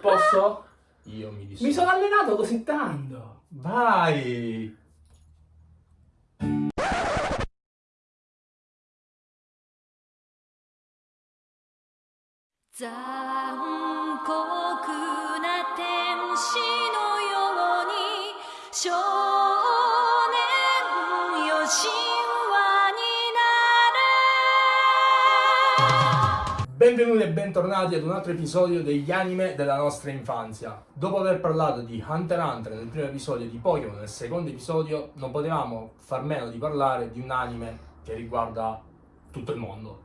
Posso? Io mi dissocio. Mi sono allenato così tanto. Vai! 残 Benvenuti e bentornati ad un altro episodio degli anime della nostra infanzia. Dopo aver parlato di Hunter x Hunter nel primo episodio, di Pokémon nel secondo episodio, non potevamo far meno di parlare di un anime che riguarda tutto il mondo.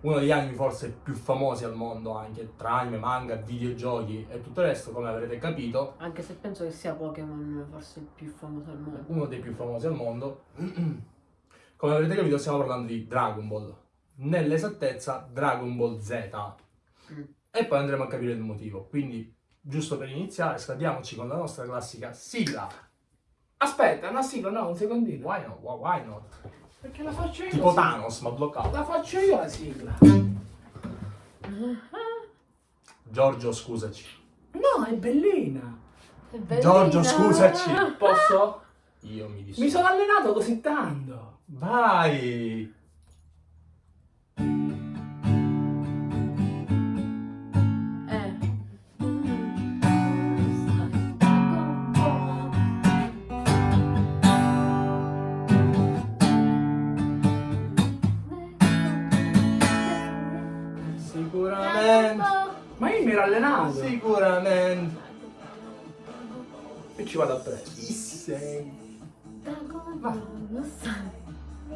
Uno degli anime forse più famosi al mondo, anche tra anime, manga, videogiochi e tutto il resto, come avrete capito, Anche se penso che sia Pokémon forse il più famoso al mondo. uno dei più famosi al mondo. Come avrete capito stiamo parlando di Dragon Ball. Nell'esattezza Dragon Ball Z. Mm. E poi andremo a capire il motivo. Quindi, giusto per iniziare, scaldiamoci con la nostra classica sigla. Aspetta, una sigla, no, un secondino. Why not? Why- not? Perché la faccio io. Tipo sì. Thanos, ma bloccato. La faccio io la sigla. Giorgio, scusaci. No, è bellina. È bellina. Giorgio, scusaci. Posso? Io mi dissocio. Mi sono allenato così tanto. Vai! Ma io mi ero allenato. Sicuramente. E ci vado a presto. Chi sei?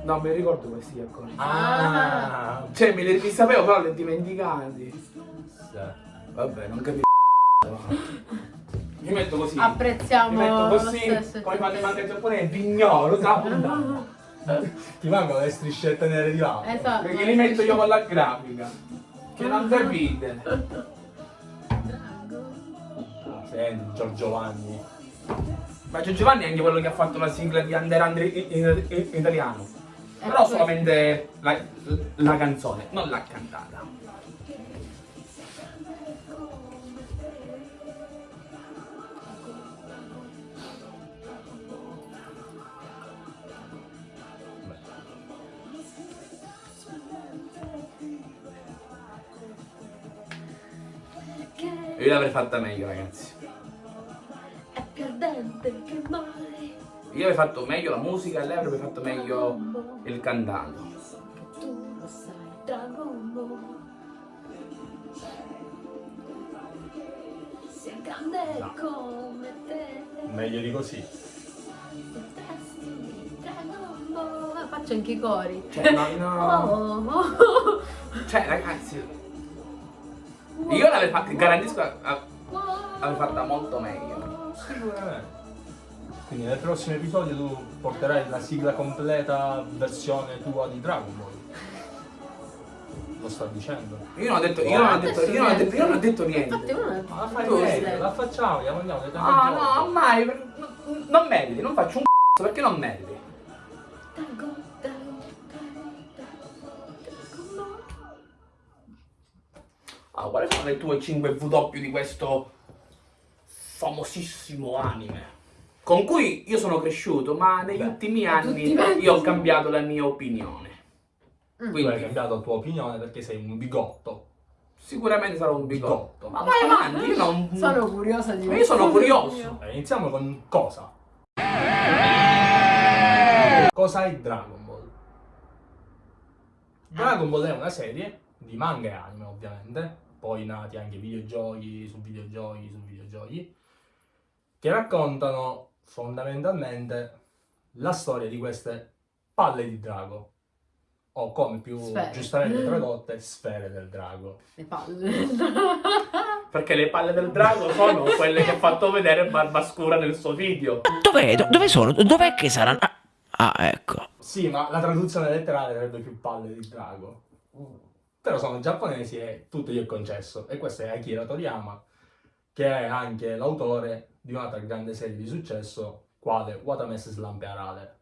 No, mi ricordo questi accordi. Ah! Cioè, me li, li sapevo, però li ho dimenticati. Vabbè, non capisco. Mi metto così. Apprezziamo Mi metto così, come fanno i tipo. manga giapponesi, pignolo, capo. Ti mancano le striscette nere di là. Esatto. Perché li metto io con la grafica. Che non capite. Senti, Giorgio Vanni. Ma Gio Giovanni è anche quello che ha fatto la sigla di Under Under in, in- in italiano. Eh, Però poi- solamente la, la canzone, non l'ha cantata. Io l'avrei fatta meglio, ragazzi. Perdente che male Io avrei fatto meglio la musica e lei avrebbe fatto meglio il cantato. che tu lo sai Dragon Ball Sia grande No. come te Meglio di così. Ah, Faccio anche i cori. Cioè, no, no. Oh, oh. Cioè, ragazzi, io l'avrei fatta, garantisco, l'avrei fatta molto meglio. Sicuramente. Quindi nel prossimo episodio tu porterai la sigla completa versione tua di Dragon Ball. Lo sto dicendo. Io non ho detto, io non ho detto, io non ho detto, io non ho detto Infatti niente. Ma la fai meglio, la facciamo, andiamo, andiamo. andiamo Ah, no, mai, non- meriti, non faccio un c***o perché non meriti. Allora, quali sono le tue 5 W di questo famosissimo anime? Con cui io sono cresciuto, ma negli Beh, ultimi anni io ho cambiato la mia opinione. Mm. Tu hai Quindi cambiato la tua opinione perché sei un bigotto. sicuramente sarò un Bigotto. bigotto. Ma vai avanti, io non... Sono curiosa di Ma io sono curioso. Eh, iniziamo con cosa? Cosa è Dragon Ball? Dragon Ball è una serie di manga e anime, ovviamente, poi nati anche videogiochi su videogiochi su videogiochi, che raccontano fondamentalmente la storia di queste palle di drago, o come più Sfere. giustamente tradotte, sfere del drago. Le palle. Perché le palle del drago sono quelle che ha fatto vedere Barbascura nel suo video. Dov'è? Do- dove sono? Dov'è che saranno? Ah, ah, ecco. Sì, ma la traduzione letterale sarebbe più palle di drago. Però sono giapponesi e tutto gli è concesso. E questo è Akira Toriyama, che è anche l'autore di un'altra grande serie di successo, quale Watamese Slampe Arale,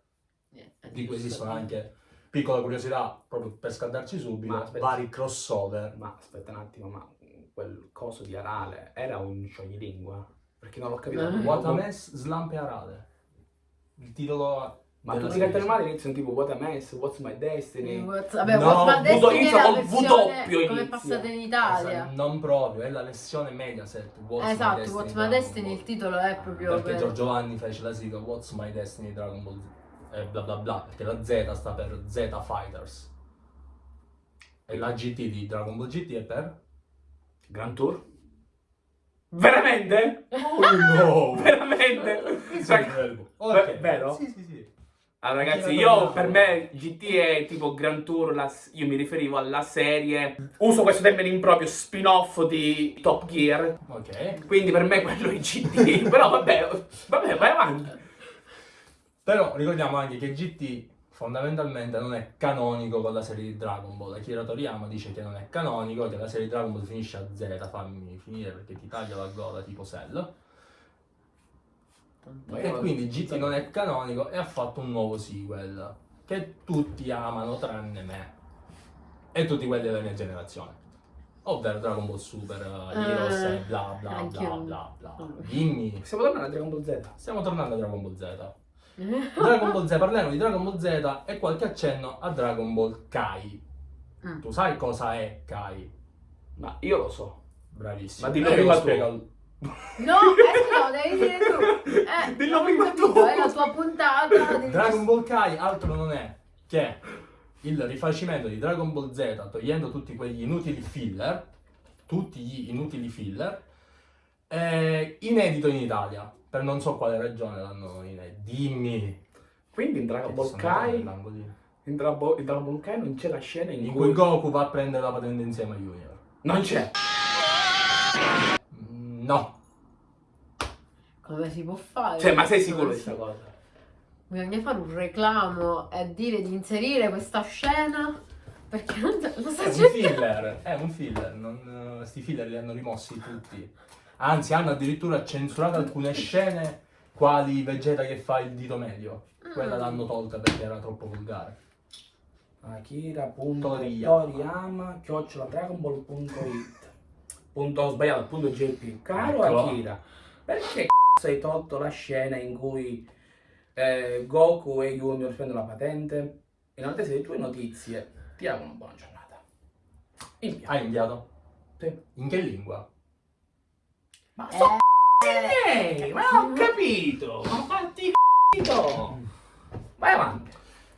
di cui esistono anche, piccola curiosità, proprio per scaldarci subito, aspetta. vari crossover. Ma aspetta un attimo, ma quel coso di Arale era un scioglilingua? Perché non l'ho capito. Eh. Watames Slampe Arale. Il titolo Ma tutti i cartoni animati iniziano tipo What a Mess, What's My Destiny. What's- Vabbè, No, What's My Destiny inizia col W come è passata in Italia. Esatto, Non proprio, è la versione Mediaset. What's My Esatto, Destiny What's My Destiny, Ball. il titolo è proprio Perché per- Giorgio Vanni fece la sigla What's My Destiny Dragon Ball e bla bla bla, perché la Z sta per Z Fighters. E la GT di Dragon Ball GT è per? Grand Tour? Veramente? Oh no! Veramente? Cioè, Ok. Beh, vero? Sì, sì, sì. Allora ragazzi, Sì, io per me GT è tipo Grand Tour, la- io mi riferivo alla serie, uso questo termine improprio, spin-off di Top Gear, Ok. quindi per me quello è GT, però vabbè, vabbè, vai avanti. Però ricordiamo anche che GT fondamentalmente non è canonico con la serie di Dragon Ball. Akira Toriyama dice che non è canonico, che la serie di Dragon Ball finisce a Z, fammi finire perché ti taglia la gola tipo Cell. E quindi GT non è canonico e ha fatto un nuovo sequel che tutti amano tranne me e tutti quelli della mia generazione. Ovvero Dragon Ball Super, uh, Heroes Eh, e bla bla bla bla bla. Mm. Dimmi, Stiamo tornando a Dragon Ball Z. stiamo tornando a Dragon Ball Z. Dragon Ball Z, parliamo di Dragon Ball Z e qualche accenno a Dragon Ball Kai. Mm. Tu sai cosa è Kai? Ma io lo so. Bravissimo. Ma dillo Eh, prima lo tu. spiego- No, eh, no, devi dire tu. Eh, Dillo prima capito, tu. È la tua puntata. devi- Dragon Ball Kai altro non è che il rifacimento di Dragon Ball Z togliendo tutti quegli inutili filler, tutti gli inutili filler, eh, inedito in Italia. Per non so quale ragione l'hanno inedito. Dimmi. Quindi in Dragon Ball Kai, in Dragon Ball, in Dragon Ball Kai non c'è la scena in, In cui... cui Goku va a prendere la patente insieme a Junior. Non c'è. No. Come si può fare? Cioè, ma sei sicuro di questa cosa? Bisogna fare un reclamo e dire di inserire questa scena perché non lo sta È un filler, è un filler, non, eh, sti filler li hanno rimossi tutti. Anzi, hanno addirittura censurato alcune scene, quali Vegeta che fa il dito medio. Quella Mm. l'hanno tolta perché era troppo volgare. Akira.toriyama Toriyama. chiocciola dragonball.it punto ho sbagliato punto jp caro Ecco. Akira perché c***o hai tolto la scena in cui eh, Goku e Junior prendono la patente in attesa delle tue notizie ti auguro una buona giornata Invia. Hai inviato? Sì. In che lingua? ma Eh, so c***i, ma ho capito ma fatti c***o vai avanti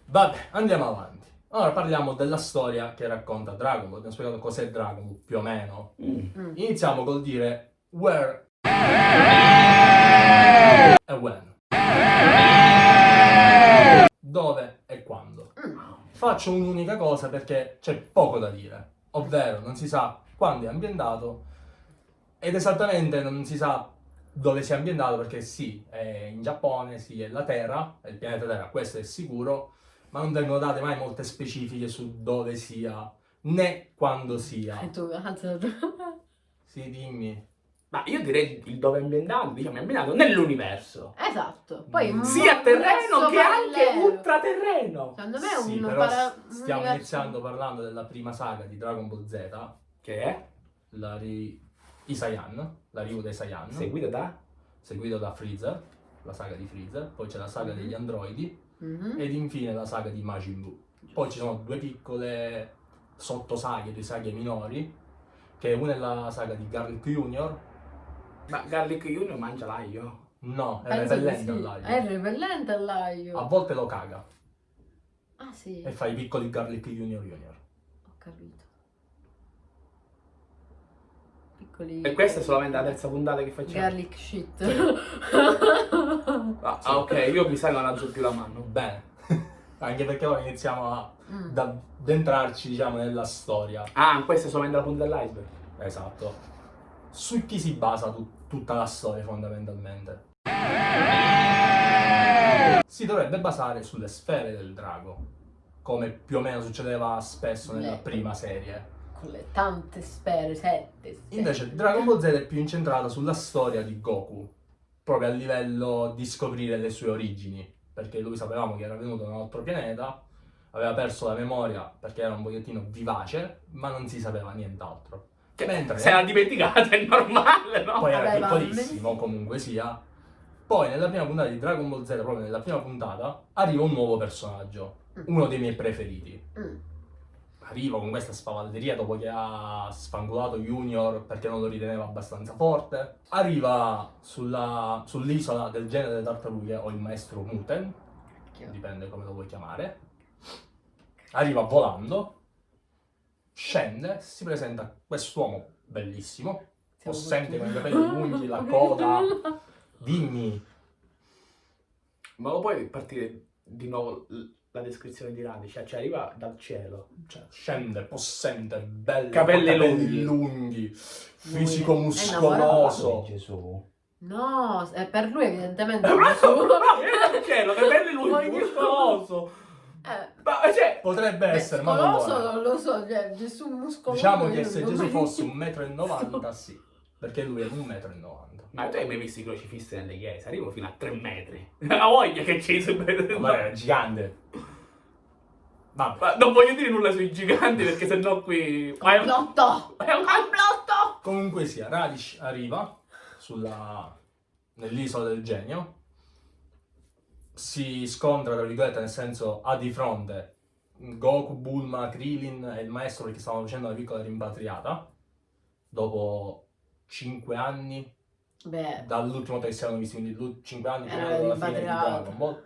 Vabbè, andiamo avanti. Ora parliamo della storia che racconta Dragon Ball. Abbiamo spiegato cos'è Dragon Ball, più o meno. mm. Iniziamo col dire where e when. Dove e quando. Mm. Faccio un'unica cosa perché c'è poco da dire, ovvero non si sa quando è ambientato ed esattamente non si sa dove sia ambientato perché sì, è in Giappone, sì, è la Terra, è il pianeta Terra, questo è sicuro, ma non vengono date mai molte specifiche su dove sia né quando sia. E tu, tu. Sì, dimmi. ma io direi il dove è ambientato diciamo è ambientato nell'universo Esatto. Poi un sia terreno che anche ultraterreno. Secondo me è Sì, un però para- stiamo universo- iniziando parlando della prima saga di Dragon Ball Z, Che è la ri... i Saiyan, la Ryu dei Saiyan, seguita da seguito da Freezer, la saga di Freezer, poi c'è la saga Mhm. degli androidi Mhm. ed infine la saga di Majin Buu. Poi ci sono due piccole sottosaghe, due saghe minori, che una è la saga di Garlic Junior, Ma Garlic Junior mangia l'aglio? no, è Penso repellente sì. all'aglio. È repellente all'aglio. A volte lo caga Ah sì, e fa i piccoli Garlic Junior Junior. ho capito. Piccoli... E questa è solamente la terza puntata che facciamo. Garlic shit. Ah, ah, ok, io mi sa che non alzo più la mano. Bene, anche perché ora iniziamo a Mm. da- ad entrarci, diciamo, nella storia. Ah, questa è solamente la punta dell'iceberg. Esatto. Su chi si basa tu- tutta la storia fondamentalmente? Si dovrebbe basare sulle sfere del drago, come più o meno succedeva spesso nella Le- prima serie. Con le tante sfere, sette. sette. Invece Dragon Ball Z è più incentrata sulla storia di Goku, proprio a livello di scoprire le sue origini, perché lui sapevamo che era venuto da un altro pianeta, aveva perso la memoria perché era un pochettino vivace, ma non si sapeva nient'altro. Che Mentre- se l'ha dimenticata è normale, no? poi era Vabbè, piccolissimo comunque sia. Poi nella prima puntata di Dragon Ball Z, proprio nella prima puntata, arriva un nuovo personaggio, Mm. uno dei miei preferiti. Mm. Arriva con questa spavalderia dopo che ha sfangolato Junior perché non lo riteneva abbastanza forte. Arriva sulla- sull'isola del genere delle tartarughe o il maestro Muten, Cacchio. dipende come lo vuoi chiamare. Arriva volando, scende, si presenta quest'uomo bellissimo, Siamo possente con i capelli lunghi, la coda. Dimmi, Ma lo puoi partire di nuovo la descrizione di Radice? Cioè, arriva dal cielo. cioè, scende, possente, bello, Capelli lunghi. lunghi, fisico Lui è muscoloso. Gesù. No, è per lui evidentemente. Ma Gesù. viene dal cielo, capelli lunghi, muscoloso. Eh, Ma cioè, Potrebbe essere, ma non lo è. non lo so, cioè Gesù muscoloso. Diciamo che se Gesù fosse vedo. 1,90 m, sì, perché lui è 1,90 m. ma tu hai mai visto i crocifissi nelle chiese? Arrivo fino a 3 metri. La voglia che c'è su Ma è gigante. Vabbè, Ma non voglio dire nulla sui giganti perché sennò qui... Ma è un... Complotto! È un... Complotto! comunque sia, Radish arriva sulla... nell'isola del genio, si scontra, tra virgolette, nel senso ha di fronte Goku, Bulma, Krillin e il maestro perché stavano facendo una piccola rimpatriata dopo 5 anni Beh, dall'ultima volta che si erano visti, quindi 5 anni prima della fine di. Dragon Ball.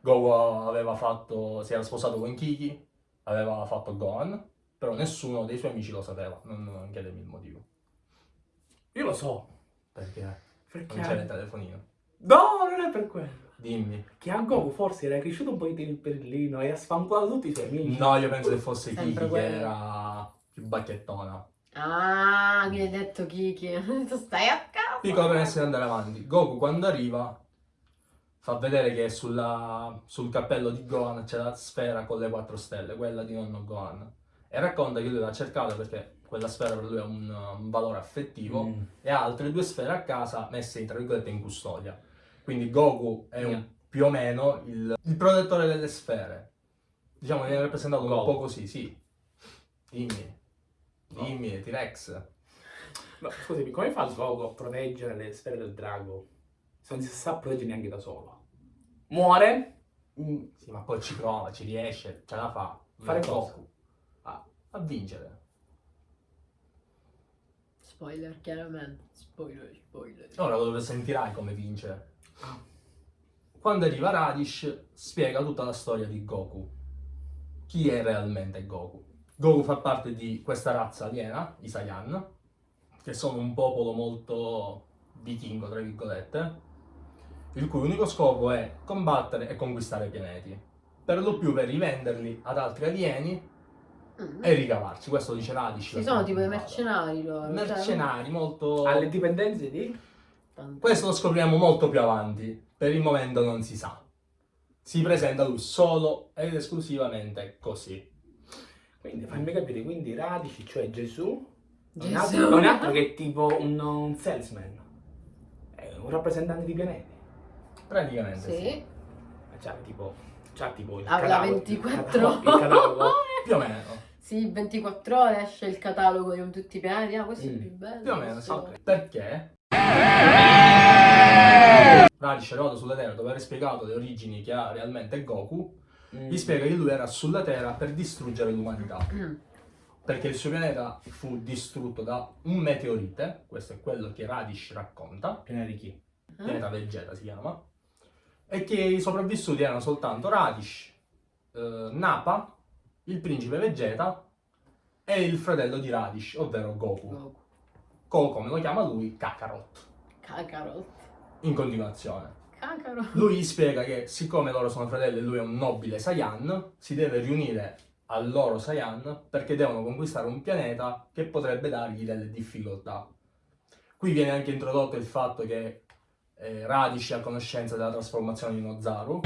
Goku aveva fatto, si era sposato con Kiki, aveva fatto Gohan, però nessuno dei suoi amici lo sapeva, non, non chiedemi il motivo. Io lo so. Perché non Perché... c'era il telefonino. No, non è per quello. Dimmi. Che a Goku forse era cresciuto un po' il perlino e ha sfancolato tutti i suoi amici. No, io penso che fosse Sempre Kiki che quello. era più bacchettona. Ah, mi hai detto Kiki. Tu stai a casa. Piccola premessa di andare avanti. Goku quando arriva fa vedere che sulla- sul cappello di Gohan c'è la sfera con le quattro stelle, quella di nonno Gohan. E racconta che lui l'ha cercata perché quella sfera per lui ha un, un valore affettivo Mm. e ha altre due sfere a casa messe tra virgolette in custodia. Quindi Goku è un- Yeah. più o meno il, il protettore delle sfere. Diciamo che viene rappresentato un Goku. po' così, sì. Dimmi. Dimmi, T-Rex. No, scusami, come fa Goku a proteggere le sfere del drago? Se non si sa proteggere neanche da solo. Muore. mm, Sì, ma poi ci prova, ci riesce, ce la fa. Fare cosa. Goku. A, a vincere. Spoiler, chiaramente. Spoiler, spoiler. Ora lo sentirai come vince. Ah. Quando arriva Radish, spiega tutta la storia di Goku. Chi è realmente Goku? Goku fa parte di questa razza aliena, i Saiyan, che sono un popolo molto vichingo, tra virgolette, il cui unico scopo è combattere e conquistare pianeti. Per lo più per rivenderli ad altri alieni Mm. e ricavarci. Questo dice Radish. Ci sono tipo i mercenari loro. cioè, Mercenari molto... Alle dipendenze di... tanto- Questo lo scopriremo molto più avanti. Per il momento non si sa. Si presenta lui solo ed esclusivamente così. Quindi fammi capire, quindi Radici, cioè Gesù, è un Gesù. altro, è un altro che è tipo un, un salesman. È un rappresentante di pianeti. Praticamente sì. Sì. C'ha tipo, c'ha tipo il Avrà catalogo- 24 il catalogo- il catalogo. Più o meno. Sì, 24 ore esce il catalogo di tutti i pianeti. Ah, questo è Mm. più bello. Più o meno, sì. questo- Perché? È arrivato sulla Terra dopo aver spiegato le origini che ha realmente Goku. Vi spiega che lui era sulla Terra per distruggere l'umanità. Mm. Perché il suo pianeta fu distrutto da un meteorite. Questo è quello che Radish racconta. Piena di chi? pianeta Vegeta si chiama, e che i sopravvissuti erano soltanto Radish, eh, Nappa, il principe Vegeta e il fratello di Radish, ovvero Goku, Goku. co come lo chiama lui, Kakarot, Kakarot. in continuazione. Kakarot. Lui gli spiega che siccome loro sono fratelli e lui è un nobile Saiyan, si deve riunire al loro Saiyan perché devono conquistare un pianeta che potrebbe dargli delle difficoltà. Qui viene anche introdotto il fatto che eh, Radish è a conoscenza della trasformazione di Nozaru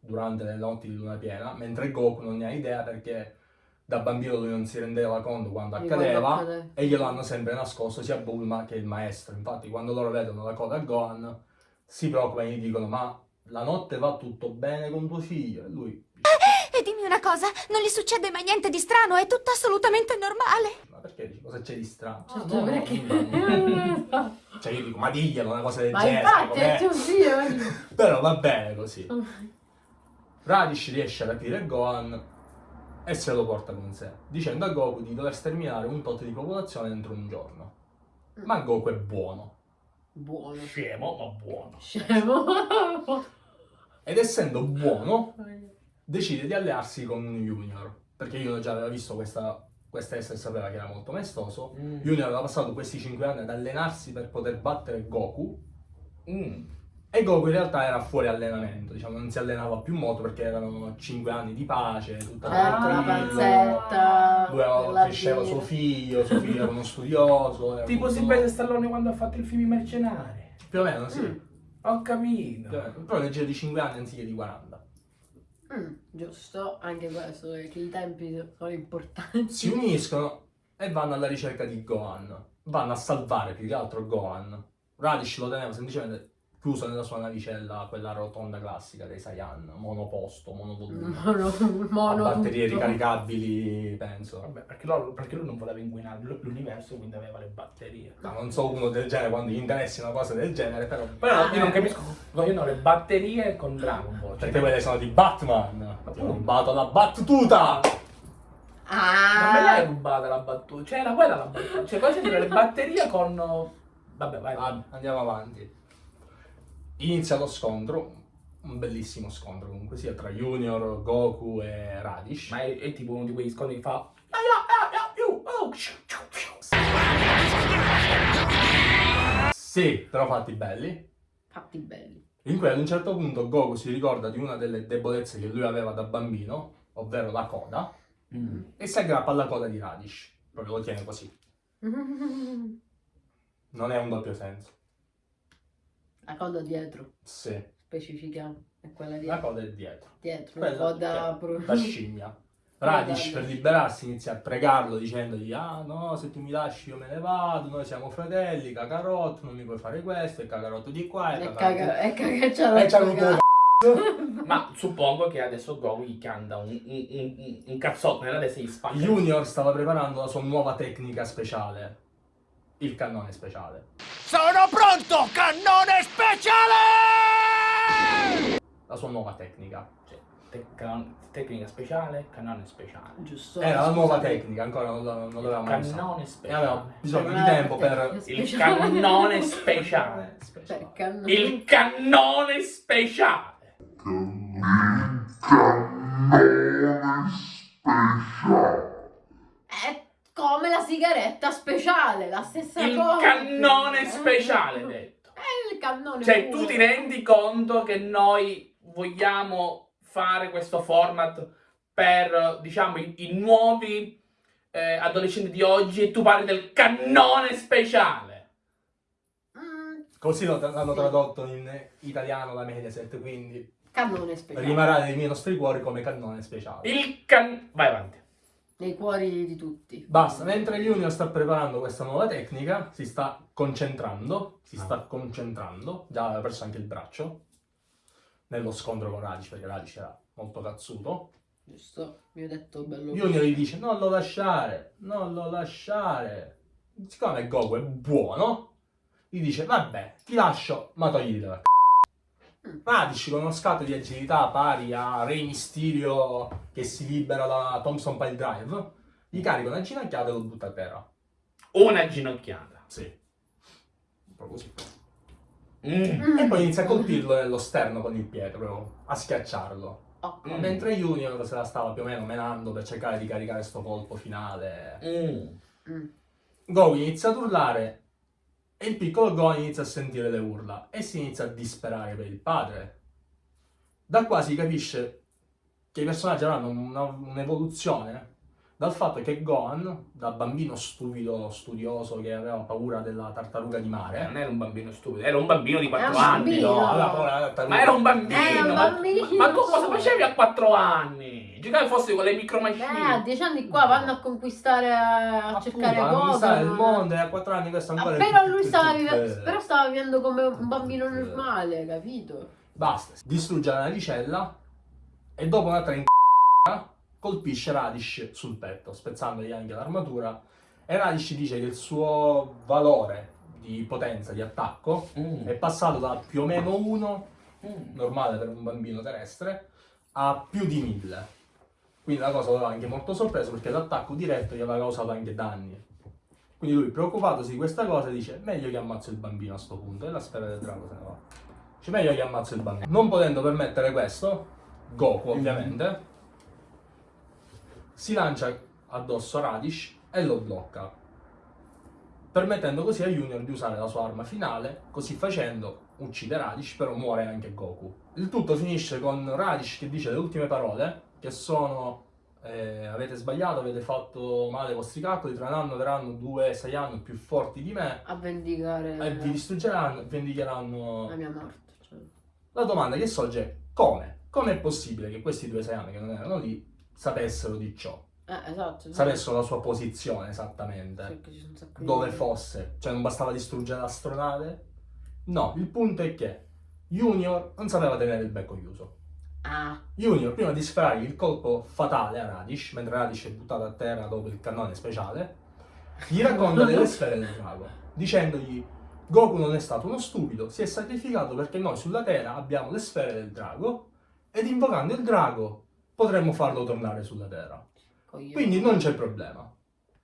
durante le notti di luna piena, mentre Goku non ne ha idea perché da bambino lui non si rendeva conto quando accadeva accade. e glielo hanno sempre nascosto sia Bulma che il maestro. Infatti, quando loro vedono la coda a Gohan, si preoccupano e gli dicono: Ma la notte va tutto bene con tuo figlio? E lui dice: E dimmi una cosa, non gli succede mai niente di strano, è tutto assolutamente normale. Ma perché dici cosa c'è di strano? Cioè, no, perché? no. Cioè io dico, ma diglielo una cosa del Ma genere. infatti com'è? è tuo zio. Però va bene così. Radish riesce a rapire Gohan e se lo porta con sé, dicendo a Goku di dover sterminare un tot di popolazione entro un giorno. Ma Goku è buono. Buono. Scemo, ma buono. Scemo. Ed essendo buono, decide di allearsi con Junior. Perché Junior già aveva visto questa, questa essere e sapeva che era molto maestoso. Mm. Junior aveva passato questi 5 anni ad allenarsi per poter battere Goku. Mm. E Goku in realtà era fuori allenamento, diciamo, non si allenava più molto perché erano 5 anni di pace, tutto Certo, la panzetta. Lui cresceva suo figlio, suo figlio era uno studioso. era Tipo molto- Silvestre Stallone quando ha fatto il film Mercenari. Più o meno, sì. Mm. Ho capito. Però nel giro di 5 anni anziché di 40. Mm, giusto, anche questo, perché i tempi sono importanti. Si uniscono e vanno alla ricerca di Gohan. Vanno a salvare più che altro Gohan. Radish lo teneva semplicemente chiuso nella sua navicella, quella rotonda classica dei Saiyan, monoposto, monovolume. Mono, mono a batterie tutto. ricaricabili, penso. Vabbè, perché, loro- perché lui non voleva inquinare l- l'universo, quindi aveva le batterie. No, non so uno del genere quando gli interessi una cosa del genere, però. Però io non Eh, capisco, vogliono le batterie con Dragon Ball. Cioè, Perché quelle sono di Batman. Ti ho rubato la battuta! Ah, Non me l'hai rubata la battuta, cioè era quella la battuta. Cioè, cosa dire le batterie con... Vabbè, vai. Ah, andiamo avanti. Inizia lo scontro, un bellissimo scontro comunque sia, tra Junior, Goku e Radish. Ma è, è tipo uno di quegli scontri che fa... "Ah, ah, ah, ah, you, oh, shu, shu, shu". Sì, però fatti belli. fatti belli. In cui ad un certo punto Goku si ricorda di una delle debolezze che lui aveva da bambino, ovvero la coda, Mm. e si aggrappa alla coda di Radish. Proprio lo tiene così. Non è un doppio senso. La coda dietro, Sì, specifichiamo, è quella la dietro. coda è dietro. dietro, Quella la coda pro- da scimmia. Radish per liberarsi inizia a pregarlo dicendogli ah no se tu mi lasci io me ne vado, noi siamo fratelli, Kakarot, non mi puoi fare questo, e Kakarot di qua e cagaccia di la po' Ma suppongo che adesso Goku gli canta un, un, un, un cazzotto nella testa gli spacca. Junior stava preparando la sua nuova tecnica speciale, il cannone speciale. Sono pronto, cannone speciale! La sua nuova tecnica. Cioè, te- can- tecnica speciale, cannone speciale. Giusto. Era la nuova tecnica, ancora non, non l'avevamo mai usata. Cannone E speciale. aveva bisogno di tempo per... Il speciale. cannone speciale. speciale. Per cannone. Il cannone speciale. Come la sigaretta speciale, la stessa Il cosa. cannone speciale, detto. È il cannone Cioè, puro. tu ti rendi conto che noi vogliamo fare questo format per, diciamo, i, i nuovi eh, adolescenti di oggi e tu parli del cannone speciale. Mm, Così lo- l'hanno tradotto in italiano la Mediaset, quindi cannone speciale. rimarrà nei nostri cuori come cannone speciale. Il can... Vai avanti. Nei cuori di tutti. Basta, mentre Junior sta preparando questa nuova tecnica, si sta concentrando, si Ah. sta concentrando, già aveva perso anche il braccio, nello scontro con Radish, perché Radish era molto cazzuto. Giusto, mi ho detto bello. Junior gli dice, non lo lasciare, non lo lasciare. Siccome Goku è buono, gli dice, vabbè, ti lascio, ma togli la c***o." Radish con uno scatto di agilità pari a Rey Mysterio che si libera da Thompson Pile Drive, gli carica una ginocchiata e lo butta a terra. Una ginocchiata. Sì. Proprio così. Mm. E poi inizia a colpirlo nello sterno con il piede, proprio a schiacciarlo. Mm. Mentre Junior se la stava più o meno menando per cercare di caricare sto colpo finale. Mm. Mm. Goku inizia ad urlare e il piccolo Gohan inizia a sentire le urla e si inizia a disperare per il padre. Da qua si capisce che i personaggi avranno un'evoluzione dal fatto che Gohan, da bambino stupido, studioso, che aveva paura della tartaruga di mare, Non era un bambino stupido, era un bambino di 4 Era un anni. bambino. no, aveva paura della tartaruga. Ma era un bambino. Era un ma- bambino. Ma, tu cosa facevi a 4 anni? Giocavi forse con le micro Eh, a machine. dieci anni qua vanno a conquistare, a Appunto, cercare cose. conquistare il non- mondo e a 4 anni questo Ah, ancora è però lui stava, tutto- vive- tutto- però stava vivendo come un bambino normale, capito? Basta, distrugge la navicella e dopo un'altra in colpisce Radish sul petto, spezzandogli anche l'armatura. E Radish dice che il suo valore di potenza, di attacco, Mm. è passato da più o meno 1, Mm. normale per un bambino terrestre, a più di 1000. Quindi la cosa lo aveva anche molto sorpreso perché l'attacco diretto gli aveva causato anche danni. Quindi lui, preoccupatosi di questa cosa, dice meglio che ammazzo il bambino a sto punto. E la sfera del drago se ne va. Dice meglio che ammazzo il bambino. Non potendo permettere questo, Goku ovviamente, si lancia addosso a Radish e lo blocca. Permettendo così a Junior di usare la sua arma finale, così facendo uccide Radish, però muore anche Goku. Il tutto finisce con Radish che dice le ultime parole, che sono eh, avete sbagliato, avete fatto male ai vostri calcoli, tra un anno verranno due Saiyan più forti di me A vendicare e vi distruggeranno vendicheranno la mia morte. cioè. la domanda che sorge è come? Come è possibile che questi due Saiyan che non erano lì sapessero di ciò? Eh, esatto. Sapessero la sua posizione esattamente? Di- Dove fosse? Cioè non bastava distruggere l'astronave? No, il punto è che Junior non sapeva tenere il becco chiuso. Ah, Junior, prima di sferrargli il colpo fatale a Radish, mentre Radish è buttato a terra dopo il cannone speciale, gli racconta delle sfere del drago, dicendogli Goku non è stato uno stupido, si è sacrificato perché noi sulla Terra abbiamo le sfere del drago ed invocando il drago potremmo farlo tornare sulla Terra. coglione. Quindi non c'è problema.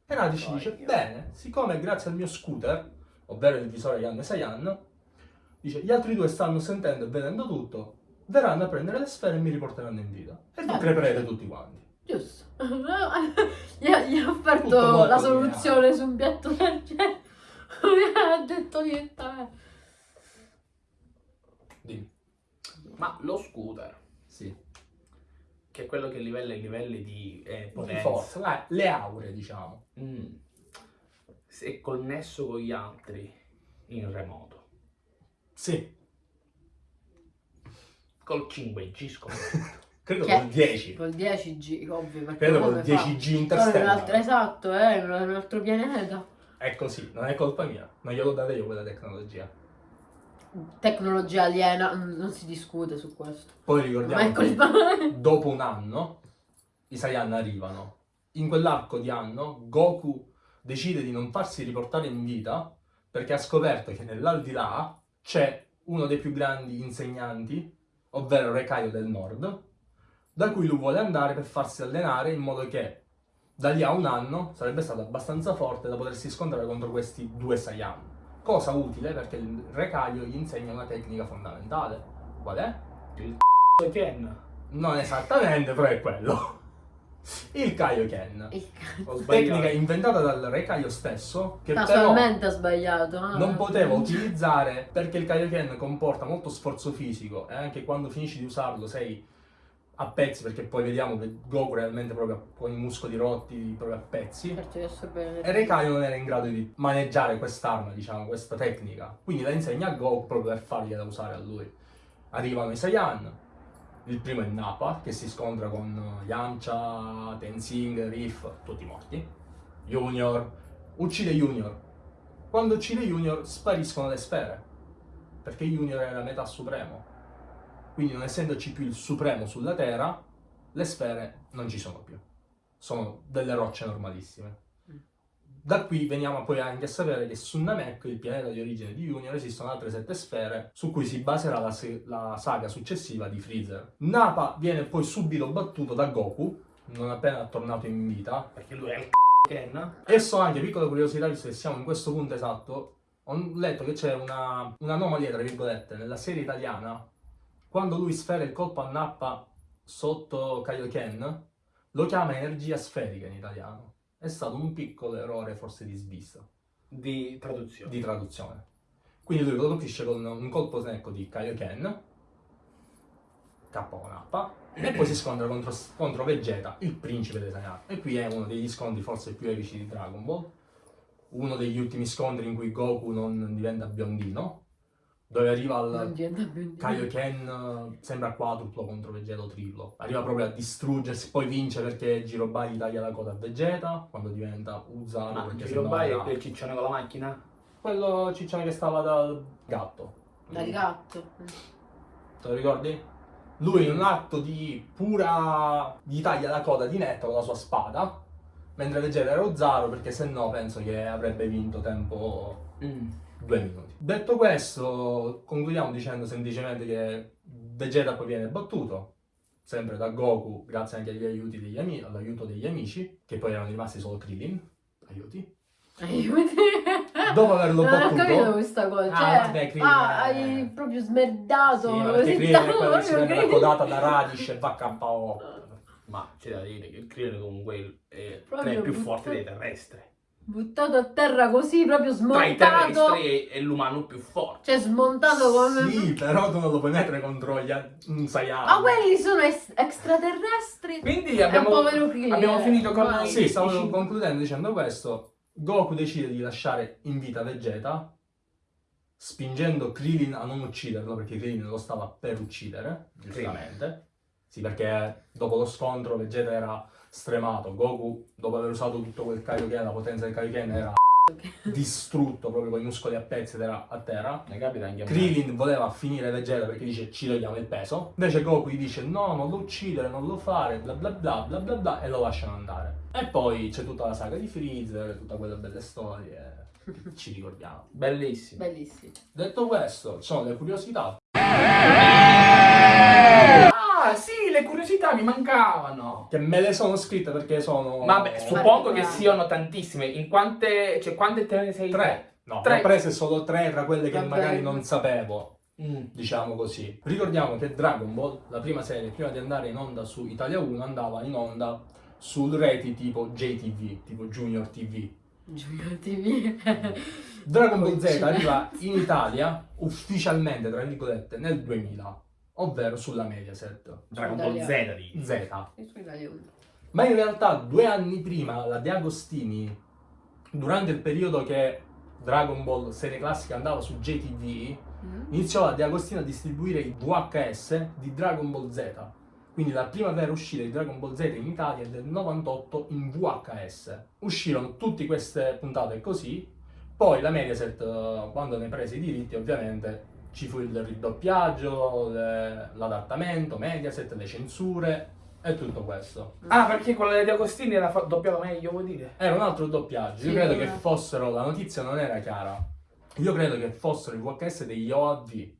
E Radish dice, bene, siccome grazie al mio scooter, ovvero il visore Yan Saiyan, dice, gli altri due stanno sentendo e vedendo tutto, verranno a prendere le sfere e mi riporteranno in vita. E vi Eh. creperete tutti quanti. Giusto. gli, ha, gli ha offerto la soluzione su un piatto d'argento. Non ha detto niente a me. Dimmi. Ma lo scooter, Sì. Che è quello che livella i livelli di eh, Di potenza, forza, eh, le aure, diciamo. mm, se è connesso con gli altri in remoto, Sì, col 5G scommetto. credo Che- col 10. Col 10G, ovvio. Perché Credo col fa? 10G Sono in un interstellare. esatto, eh, in un altro pianeta. È così, non è colpa mia. Non glielo date io quella tecnologia. Tecnologia aliena, non si discute su questo. Poi ricordiamo che dopo un anno i Saiyan arrivano. In quell'arco di anno Goku decide di non farsi riportare in vita perché ha scoperto che nell'aldilà c'è uno dei più grandi insegnanti, ovvero Rekaio del Nord, da cui lui vuole andare per farsi allenare in modo che da lì a un anno sarebbe stato abbastanza forte da potersi scontrare contro questi due Saiyan. Cosa utile perché il Rekaio gli insegna una tecnica fondamentale. Qual è? Ken, Non esattamente, però è quello. Il Kaioken. Il. Tecnica inventata dal Re Kaio stesso, che però Casualmente ha sbagliato. ah. non poteva utilizzare perché il Kaioken comporta molto sforzo fisico e anche quando finisci di usarlo sei a pezzi perché poi vediamo che Goku realmente proprio con i muscoli rotti proprio a pezzi. Certo. E Reikaio non era in grado di maneggiare quest'arma, diciamo, questa tecnica. Quindi la insegna a Goku proprio per fargliela usare a lui. Arrivano i Saiyan. Il primo è Nappa, che si scontra con Yamcha, Tenzing, Riff, tutti morti. Junior. Uccide Junior. Quando uccide Junior spariscono le sfere. Perché Junior era metà supremo. Quindi non essendoci più il supremo sulla Terra, le sfere non ci sono più. Sono delle rocce normalissime. Da qui veniamo poi anche a sapere che su Namek, il pianeta di origine di Junior, esistono altre sette sfere su cui si baserà la, la saga successiva di Freezer. Nappa viene poi subito battuto da Goku, non appena tornato in vita, perché lui è il Ken. e so anche, piccola curiosità, visto che siamo in questo punto esatto, ho letto che c'è una, un'anomalia, tra virgolette, nella serie italiana, quando lui sfera il colpo a Nappa sotto Kaioken, lo chiama energia sferica in italiano. È stato un piccolo errore, forse di svista, di traduzione. di traduzione. Quindi lui lo colpisce con un colpo snecco di Kaioken, KO Nappa, e poi si scontra contro, contro Vegeta, il principe dei Saiyan. E qui è uno degli scontri forse più epici di Dragon Ball. Uno degli ultimi scontri in cui Goku non diventa biondino, dove arriva al Kaioken sembra quadruplo contro Vegeta o triplo. Arriva proprio a distruggersi, poi vince perché Jirobai gli taglia la coda a Vegeta, quando diventa Uzano, Ma perché Giro sennò Bai era- è il ciccione con la macchina? Quello ciccione che stava dal gatto. Dal gatto. Te lo ricordi? Lui in un atto di pura... gli taglia la coda di Netto con la sua spada, mentre Vegeta era Ozzaro perché se no penso che avrebbe vinto tempo Mm. due minuti. Detto questo, concludiamo dicendo semplicemente che Vegeta poi viene battuto, sempre da Goku, grazie anche agli aiuti degli all'aiuto degli amici, che poi erano rimasti solo Krillin, aiuti. Aiuti. Dopo averlo Non ho battuto... capito questa cosa. Ah, Cioè, vabbè, Krillin ah, è- hai proprio smerdato. Sì, ma perché Krillin è quello che si prende la codata da Radish e va KO. Ma c'è da dire che il Krillin comunque è i più forti dei terrestri. Buttato a terra così, proprio Tra i smontato. terrestri è, è l'umano più forte. Cioè, smontato come. Sì, però tu non lo puoi mettere contro gli un Saiyan. Ma quelli sono es- extraterrestri. Quindi abbiamo, abbiamo finito con Ma- Sì, stavo concludendo dicendo questo. Goku decide di lasciare in vita Vegeta, spingendo Krillin a non ucciderlo, perché Krillin lo stava per uccidere, giustamente. Sì, perché dopo lo scontro Vegeta era stremato. Goku, dopo aver usato tutto quel Kaioken, la potenza del Kaioken, era distrutto proprio con i muscoli a pezzi ed era a terra. Ne capita anche a. Krillin voleva finire Vegeta perché dice ci togliamo il peso. Invece Goku gli dice no, non lo uccidere, non lo fare, bla bla bla bla bla bla e lo lasciano andare. E poi c'è tutta la saga di Freezer, tutta quelle belle storie ci ricordiamo. Bellissimo. Bellissimi. Detto questo, ci sono le curiosità. Mi mancavano. Che me le sono scritte perché sono... Vabbè, suppongo che siano tantissime. In quante, cioè, quante te ne sei? Tre. No, Tre. ne ho prese solo tre tra quelle che Vabbè. magari non sapevo. Mm. diciamo così. Ricordiamo che Dragon Ball, la prima serie, prima di andare in onda su Italia 1, andava in onda su reti tipo JTV, tipo Junior TV. Junior TV. Dragon Ball Z arriva in Italia ufficialmente, tra virgolette, nel 2000, ovvero sulla Mediaset. Dragon Ball Z di Z. Ma in realtà due anni prima la De Agostini, durante il periodo che Dragon Ball serie classica andava su JTV, Mm? iniziò la De Agostino a distribuire i VHS di Dragon Ball Z. Quindi la prima vera uscita di Dragon Ball Z in Italia è del 98 in VHS. Uscirono tutte queste puntate così, poi la Mediaset, eh, quando ne prese i diritti, ovviamente ci fu il ridoppiaggio, l'adattamento, Mediaset, le censure e tutto questo. Ah, perché quella di Agostini era doppiata meglio, vuol dire? Era un altro doppiaggio. Io Sì, credo vabbè. che fossero, la notizia non era chiara. Io credo che fossero i VHS degli OAV.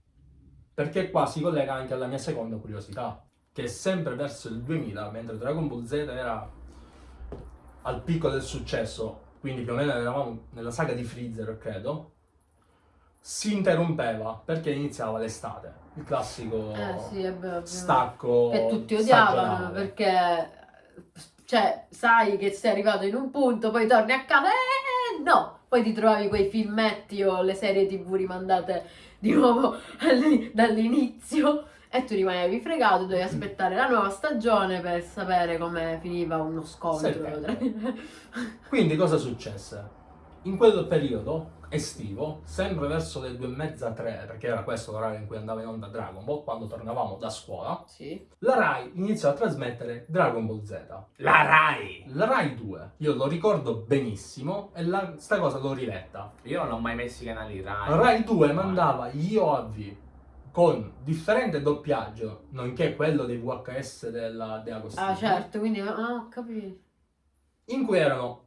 Perché qua si collega anche alla mia seconda curiosità. Che sempre verso il 2000, mentre Dragon Ball Z era al picco del successo, quindi più o meno eravamo nella saga di Freezer, credo, si interrompeva perché iniziava l'estate. Il classico Eh sì, vero. stacco. Che tutti odiavano perché, cioè, sai che sei arrivato in un punto, poi torni a casa e no, poi ti trovavi quei filmetti o le serie tv rimandate di nuovo all'i- dall'inizio e tu rimanevi fregato, dovevi aspettare la nuova stagione per sapere come finiva uno scontro. Quindi cosa successe? In quel periodo estivo, sempre verso le due e mezza, tre, perché era questo l'orario in cui andava in onda Dragon Ball, quando tornavamo da scuola, Sì. la Rai iniziò a trasmettere Dragon Ball Z. La Rai. La Rai 2, io lo ricordo benissimo e la, sta cosa l'ho riletta. Io non ho mai messo i canali Rai. La Rai 2 mandava gli OAV con differente doppiaggio, nonché quello dei VHS della De Agostini. Ah certo, quindi ah, ho capito. in cui erano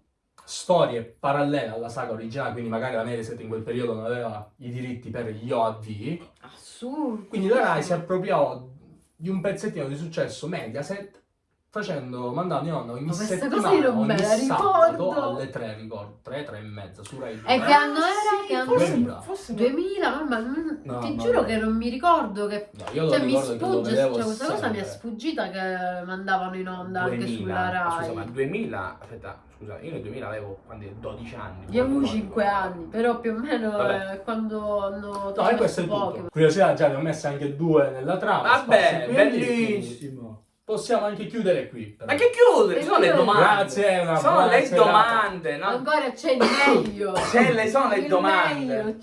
storie parallele alla saga originale, quindi magari la Mediaset in quel periodo non aveva i diritti per gli OAV, Assurdo. quindi la Rai si appropriò di un pezzettino di successo Mediaset facendo, mandando in onda ogni Ma settimana, ogni sabato ricordo. alle 3, ricordo, 3, 3 e mezza su Rai 2. E che anno era? Che anno forse, era? 2000. forse 2000, mamma, non- No, ti no, giuro no. che non mi ricordo che... No, io Cioè mi sfugge, cioè, questa cosa mi è sempre. sfuggita che mandavano in onda anche 2000. sulla Rai. Scusa, ma 2000, aspetta, scusa, io nel 2000 avevo quando 12 anni. Io avevo non 5 anni, però più o meno eh, quando hanno No, e questo è tutto. Curiosità, già ne ho messe anche due nella trama. Vabbè, spazio bellissimo. Possiamo anche chiudere qui. però. Ma che chiudere? Sono le domande. Grazie, una Sono buona le serata. domande, no? Ancora c'è il meglio. C'è le- sono le Il domande. meglio.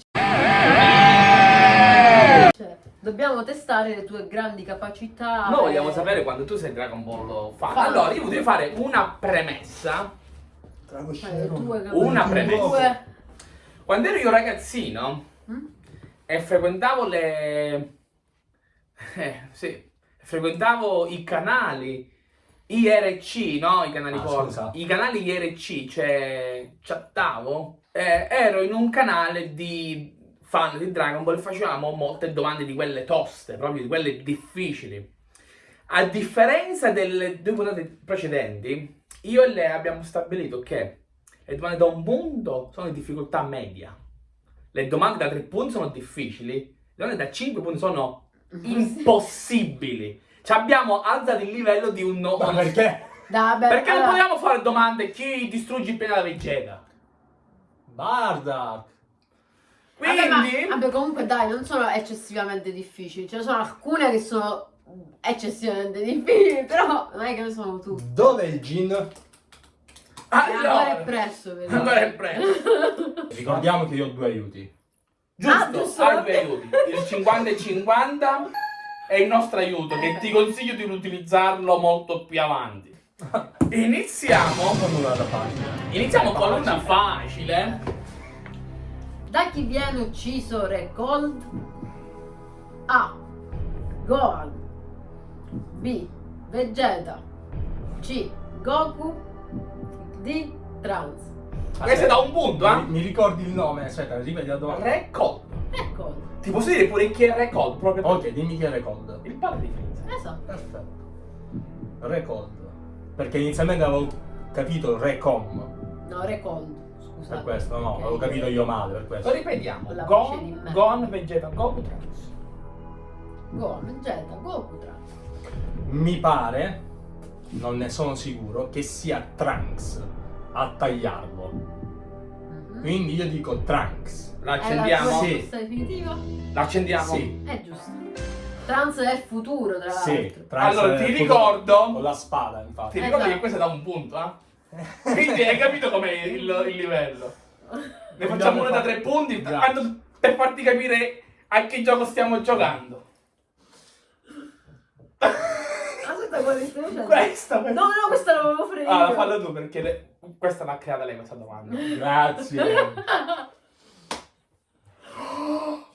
Cioè, dobbiamo testare le tue grandi capacità. Noi vogliamo sapere quando tu sei Dragon Ball fan. Fan. Allora, io voglio fare una premessa. Cioè, le tue capacità. Una premessa. Quando ero io ragazzino Mm? e frequentavo le... Eh, sì, frequentavo i canali IRC, no? I canali Ah, porno. scusa. I canali IRC, cioè chattavo. eh, ero in un canale di fan di Dragon Ball e facevamo molte domande di quelle toste, proprio di quelle difficili. A differenza delle due puntate precedenti, io e lei abbiamo stabilito che le domande da un punto sono di difficoltà media. Le domande da tre punti sono difficili, le domande da cinque punti sono impossibili. Ci abbiamo alzato il livello di un no. Ma perché? Vabbè, Perché non allora- vogliamo fare domande chi distrugge il pianeta Vegeta? Bardak! Quindi, Vabbè, ma- vabbè, comunque dai, non sono eccessivamente difficili. Ce ne sono alcune che sono eccessivamente difficili, però non è che ne sono tutte. Dove è il gin? Ancora è allora, presto, vedi. ancora è presto. Ricordiamo che io ho due aiuti. Giusto, Ah, giusto. hai due aiuti. Il 50 e 50 è il nostro aiuto che ti consiglio di utilizzarlo molto più avanti. Iniziamo. Fammi un'altra pagina. Iniziamo con una facile. Da chi viene ucciso Re Cold? A. Gohan B. Vegeta C. Goku D. Trunks Questo è da un punto, Mi, eh? mi ricordi il nome? Aspetta, ripeti la domanda. Re Cold. Re Cold Ti posso dire pure chi è Re Cold? Proprio Ok, dimmi chi è Recold. il padre di Freeza. Esatto Perfetto. Recold. Perché inizialmente avevo capito Recom. No, Re Cold Scusate Per questo, no, Ok. avevo capito io male per Lo questo. ripetiamo. La Gon. Gon, Vegeta, Goku, Trunks. Gohan, Vegeta, Goku, Trunks Mi pare, non ne sono sicuro, che sia Trunks a tagliarlo. Mhm. Quindi io dico Trunks. La È la accendiamo? tua Sì. definitiva? L'accendiamo? Sì. È giusto Trunks è il futuro, tra Sì, l'altro Allora, ti ricordo- Con la spada, Ti infatti. ricordi Esatto. che questo è da un punto, eh? Quindi hai capito com'è il, il livello. Ne facciamo uno da tre punti per farti capire a che gioco stiamo giocando. Aspetta, quale stai facendo? Questa, No, no, questa l'avevo fregato Ah, fallo tu perché le- questa l'ha creata lei questa domanda. Grazie.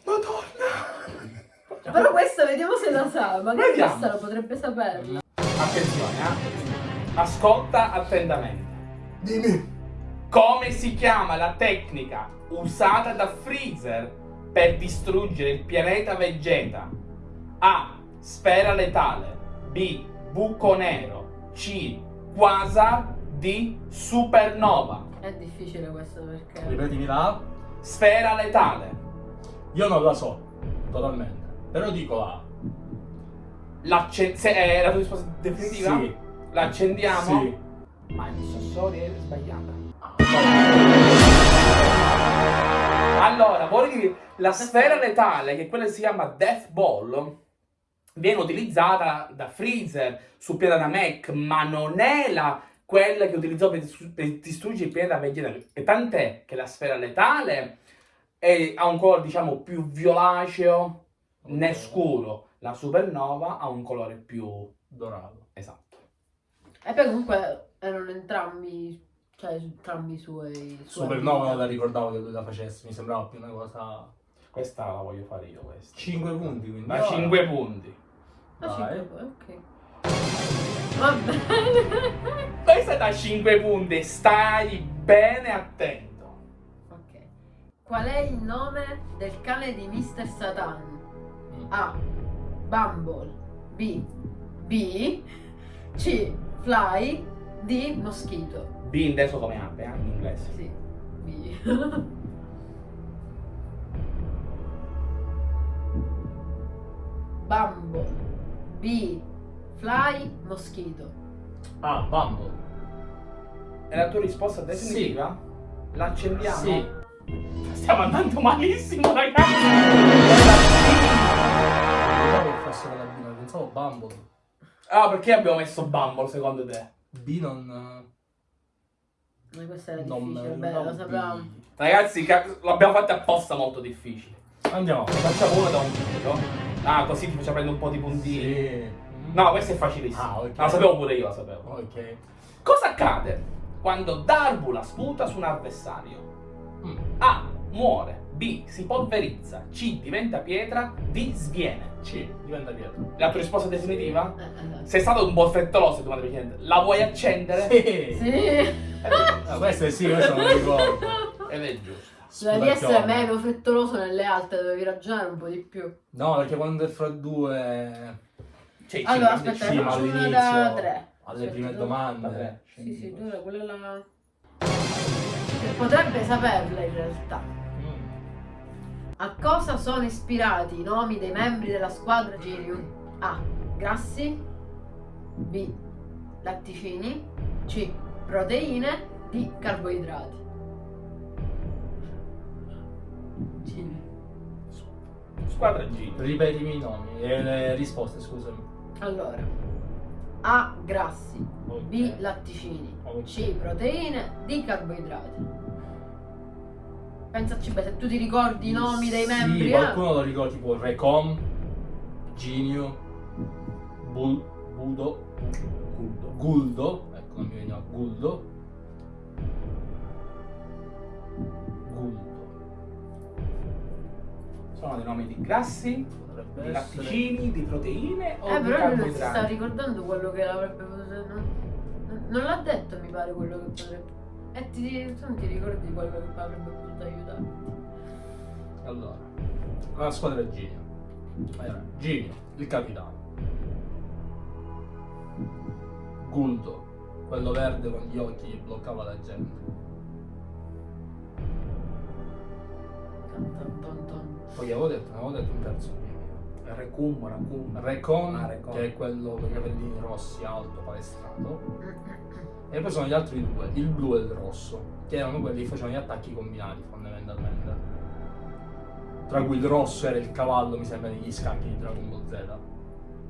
Madonna! Però questa vediamo se la sa, magari Vediamo. questa la potrebbe saperla. Attenzione, eh? Ascolta attentamente. Dimmi. Come si chiama la tecnica usata da Freezer per distruggere il pianeta Vegeta? A. Sfera letale. B. Buco nero. C. Quasar. D. Supernova. È difficile questo perché... Ripetimi la. Sfera letale. Io non la so, totalmente. Però dico la. L'acce- se è la tua risposta definitiva? Sì. L'accendiamo? Sì. Ma il sensore è sbagliata. Allora, vorrei dire, la sfera letale, che quella si chiama Death Ball, viene utilizzata da Freezer su pianeta Mech, ma non è la, quella che utilizzò per, per distruggere il pianeta Vegeta. E tant'è che la sfera letale è- ha un colore, diciamo, più violaceo, né scuro. La supernova ha un colore più Dorato. esatto. E poi comunque erano entrambi, cioè entrambi i suoi... Supernova non la ricordavo che lui la facesse, mi sembrava più una cosa. Questa la voglio fare io, questa. 5 punti quindi. Allora, 5 punti. Ah, Vai. poi, ok. Va bene. Questa è da 5 punti, stai bene attento. ok. Qual è il nome del cane di Mr. Satan? Mm. A. Bumble. B. B. C. Fly. D. Moschito. B inteso come ape, eh, in inglese. Sì. B. Bumble. B. Fly. Moschito. Ah, Bumble. È la tua risposta definitiva? L'accendiamo? Sì. Stiamo andando malissimo, ragazzi. Pensavo che fosse la B, ma pensavo Bumble. Ah, perché abbiamo messo Bumble secondo te? B non. Ma questa era non difficile, me beh, lo sapevamo. Ragazzi, l'abbiamo fatto apposta molto difficile. Andiamo. Facciamo uno da un punto. Ah, così ti faccio prendere un po' di puntini. Sì. No, questo è facilissimo. Ah, ok. No, lo sapevo pure io, lo sapevo. Ok. Cosa accade quando Darbula sputa su un avversario? Mm. A. muore. B. Si polverizza. C. Diventa pietra. D. Sviene. C, diventa pietra. La tua risposta definitiva? Eh, eh, Sei stato un po' frettoloso domanda precedente. La vuoi accendere? Sì. Sì. Ah, questo è sì, questo non lo ricordo. Ed è giusto. Devi essere meno frettoloso nelle altre, dovevi ragionare un po' di più. No, perché quando è fra due... Sì, Allora, aspetta, sì, faccio una all'inizio, da tre. Alle Aspetta, prime domande. tre. Sì, sì, era? quella là. Potrebbe saperla in realtà. Mm. A cosa sono ispirati i nomi dei membri della squadra Girium? A. Grassi B. Latticini C. Proteine D. Carboidrati Giri. Squadra G. Ripetimi i nomi e le risposte, scusami. Allora A. Grassi Ok. B. Latticini Ok. C. Proteine D. Carboidrati Pensaci bene, se tu ti ricordi i nomi dei membri Sì, eh? qualcuno lo ricorda tipo Recom, Ginio, Bul, Budo, Guldo. Guldo, ecco non mi veniva. Guldo. Sono dei nomi di grassi, Potrebbe di essere. latticini, di proteine o Eh, di però lui non si sta ricordando quello che avrebbe potuto. Non, non l'ha detto, mi pare, quello che potrebbe. E ti, tu non ti ricordi quello che avrebbe potuto aiutare. Allora, la squadra è Ginio. Era Ginio, il capitano. Guldo, quello verde con gli occhi che bloccava la gente. Poi avevo detto, avevo detto un terzo. Recum, racum. Recon, Ah, Recon. che è quello con i capellini rossi, alto, palestrato. E poi sono gli altri due, il blu e il rosso, che erano quelli che facevano gli attacchi combinati fondamentalmente. Tra cui il rosso era il cavallo, mi sembra, negli scacchi di Dragon Ball Z.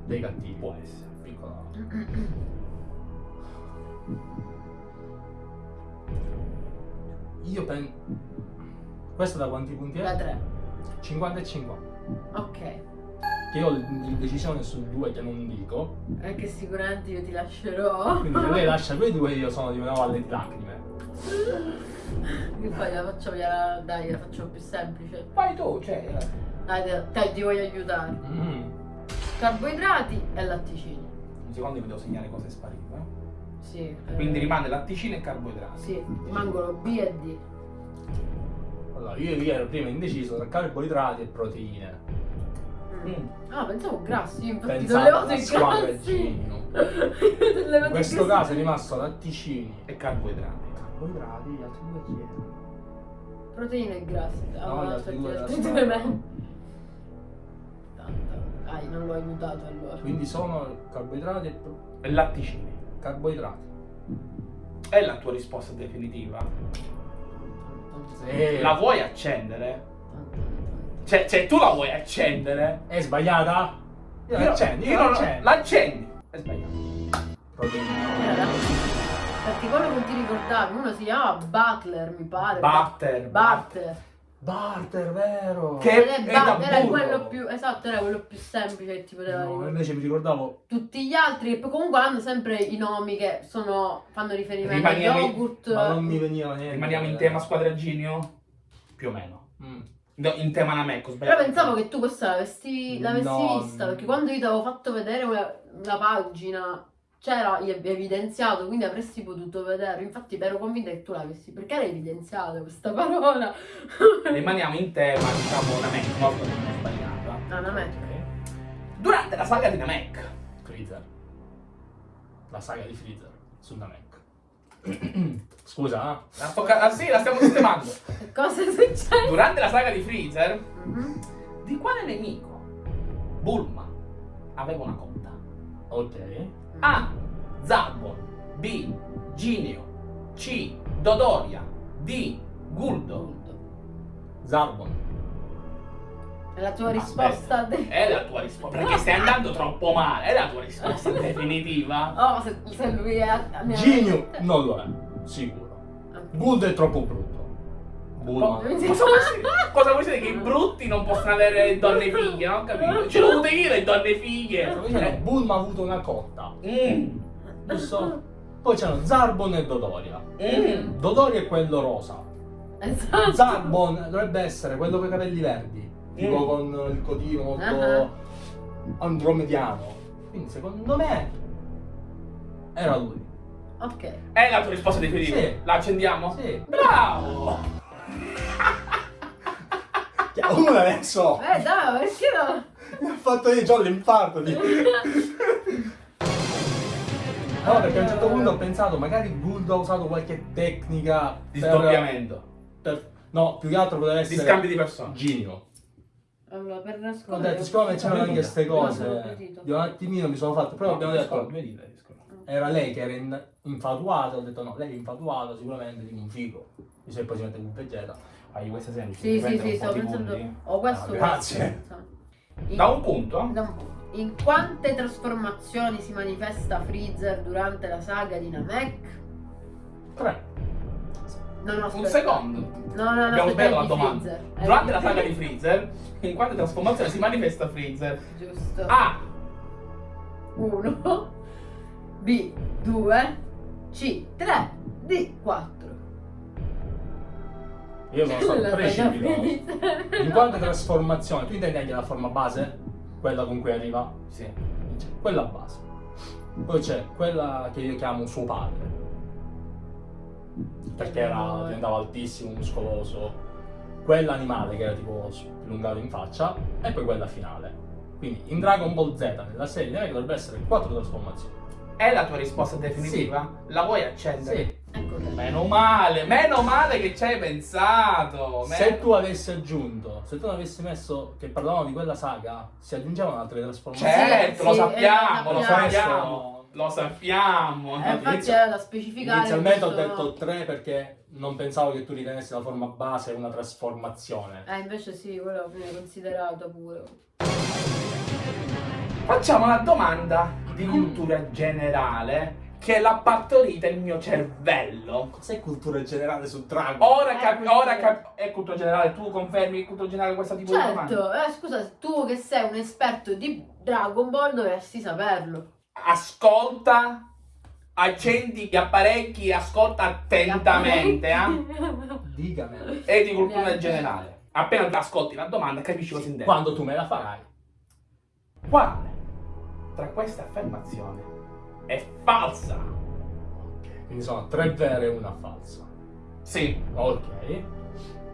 Dei cattivi. Può essere. Piccola. Io penso. Questo da quanti punti Da è? 3. 50 e 50. Ok. Che io ho l'indecisione su due che non dico. Anche sicuramente io ti lascerò. Quindi se lei lascia quei due io sono di una valle di lacrime. Che poi la faccio la, dai, la facciamo più semplice. Vai tu, cioè. Dai, dai, dai, ti voglio aiutare. Mm. Carboidrati e latticini. Un secondo vi devo segnare cosa è sparito. eh. Sì. eh, Quindi rimane latticini e carboidrati. Sì, rimangono B e D. Allora, io io ero prima indeciso tra carboidrati e proteine. Mm. Mm. Ah, pensavo grassi, io infatti Pensavo toglievo alla i grassi. In questo grassi. caso è rimasto latticini. E carboidrati. Carboidrati, gli altri due chi erano? Proteine e grassi. No, Allora, gli altri aspetta, due squadra. due me. Tanto. Dai, non l'ho aiutato allora. Quindi sono carboidrati e pro- E latticini. carboidrati. È la tua risposta definitiva? Sì. La vuoi accendere? Cioè, cioè, tu la vuoi accendere? È sbagliata? Io io io la non- accendo. L'accendi. È. Era. Perché quello che ti ricordavi, uno si chiamava Butler, mi pare. Butter. Butter. Barter, vero? Che- è Butter, era quello più. Esatto, era quello più semplice che ti poteva No, invece mi ricordavo Tutti gli altri, che poi comunque hanno sempre i nomi che sono, fanno riferimento Rimaniamo a yogurt. ma non mi veniva niente. Rimaniamo in tema squadra Ginio? Più o meno. Mm. No, in tema Namek, ho Però sbagliato. pensavo che tu questa l'avessi, l'avessi No. vista, perché quando io ti avevo fatto vedere una, una pagina c'era evidenziato, quindi avresti potuto vedere. Infatti ero convinta che tu l'avessi. Perché l'hai evidenziato questa parola? Rimaniamo in tema, diciamo, una volta che non ho sbagliato. Ah, non è. Ok. Durante la saga di Namek, Freezer. La saga di Freezer su Namek. Scusa, ah. la, sto ca- ah, sì, la stiamo sistemando. Cosa è successo? Durante la saga di Freezer, Mhm. di quale nemico Bulma aveva una conta? ok. A. Zarbon B. Ginio C. Dodoria D. Guldo Zarbon. È la tua Aspetta. risposta? de- È la tua risposta Perché stai andando troppo male È la tua risposta definitiva Oh, se, se lui è. Genio non lo è, sicuro. Guld è troppo brutto. Bulma. Oh, Cosa vuoi dire? Cosa vuoi dire? Che i brutti non possono avere donne fighe, non ho capito? Ce l'ho io le donne fighe Cioè, Eh. Bulma ha avuto una cotta, Mm. giusto? Poi c'erano Zarbon e Dodoria. Mm. Dodoria è quello rosa. Esatto. Zarbon dovrebbe essere quello con i capelli verdi, tipo Mm. con il codino molto Ah. andromediano. Quindi secondo me era lui. Ok. È la tua risposta definitiva? Sì. La accendiamo? Sì. Bravo! Uno adesso Eh dai, perché no? mi ha fatto io già l'infarto. di- No, perché a un certo punto ho pensato, magari Buldo ha usato qualche tecnica Di per- sdoppiamento. per- No, più che altro poteva Di essere scambio di persone. Gino. Allora, per Ho nascondere... detto, siccome c'erano anche queste No, cose, io un attimino mi sono fatto, però abbiamo detto, dita, era lei che era in- infatuata, ho detto no, lei è infatuata sicuramente di un figo. Se poi si mette con Vegeta. Fai questa semplice. Sì, sì, sì, un di pensando... Oh, questo... Ah, grazie. In, Da un punto? da un punto. In quante trasformazioni si manifesta Freezer durante la saga di Namek? Tre. No, no, Un secondo. No, no, no, Abbiamo sbagliato la domanda. Freezer. Eh, Durante la saga di Freezer, in quante trasformazioni si manifesta Freezer? Giusto. A. 1 B 2 C 3 D 4 Io sono stato precipitoso. In quante trasformazioni? Tu intendi anche la forma base? Quella con cui arriva? Sì. Quella base. Poi c'è quella che io chiamo suo padre. Perché era, diventava altissimo, muscoloso. Quella animale che era tipo allungato in faccia. E poi quella finale. Quindi in Dragon Ball Z, nella serie dovrebbe essere quattro trasformazioni. È la tua risposta definitiva? La vuoi accendere? Sì. Meno male, meno male che ci hai pensato. Se meno- tu avessi aggiunto, se tu non avessi messo che parlavamo di quella saga, si aggiungevano altre trasformazioni. Certo, Sì, lo sì, sappiamo, eh, lo lo sappiamo. sappiamo. Lo sappiamo. Eh, infatti inizio- era da specificare Inizialmente ho detto 3 perché non pensavo che tu ritenessi la forma base una trasformazione. Eh invece sì, quello viene considerato pure Facciamo una domanda di cultura generale che l'ha partorita il mio cervello. Cos'è cultura generale su Dragon? Ora, Eh, cap- cultura- ora cap- è cultura generale, tu confermi che cultura generale questo tipo di domanda? Certo, eh, scusa, tu che sei un esperto di Dragon Ball dovresti saperlo Ascolta, accendi gli apparecchi, ascolta attentamente, eh? Dicami. E di cultura generale. Appena ti ascolti la domanda capisci cosa intendo. Quando tu me la farai. Quale tra queste affermazioni è falsa? Quindi sono tre vere e una falsa. Sì. Ok.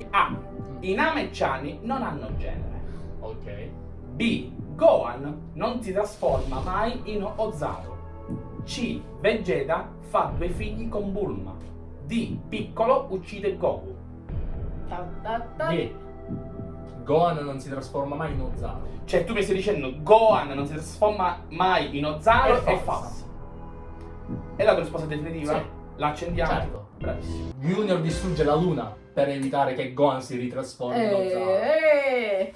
A. I Nameccani non hanno genere. Ok. B. Gohan non si trasforma mai in Ozaru. C. Vegeta fa due figli con Bulma. D. Piccolo uccide Goku. Ta ta ta. B. Gohan non si trasforma mai in Ozaru. Cioè tu mi stai dicendo Gohan non si trasforma mai in Ozaru È è falsa. falso. È la tua risposta definitiva? Sì. La accendiamo? Certo. Bravissimo. Junior distrugge la luna per evitare che Gohan si ritrasformi in Ozaru. Eh,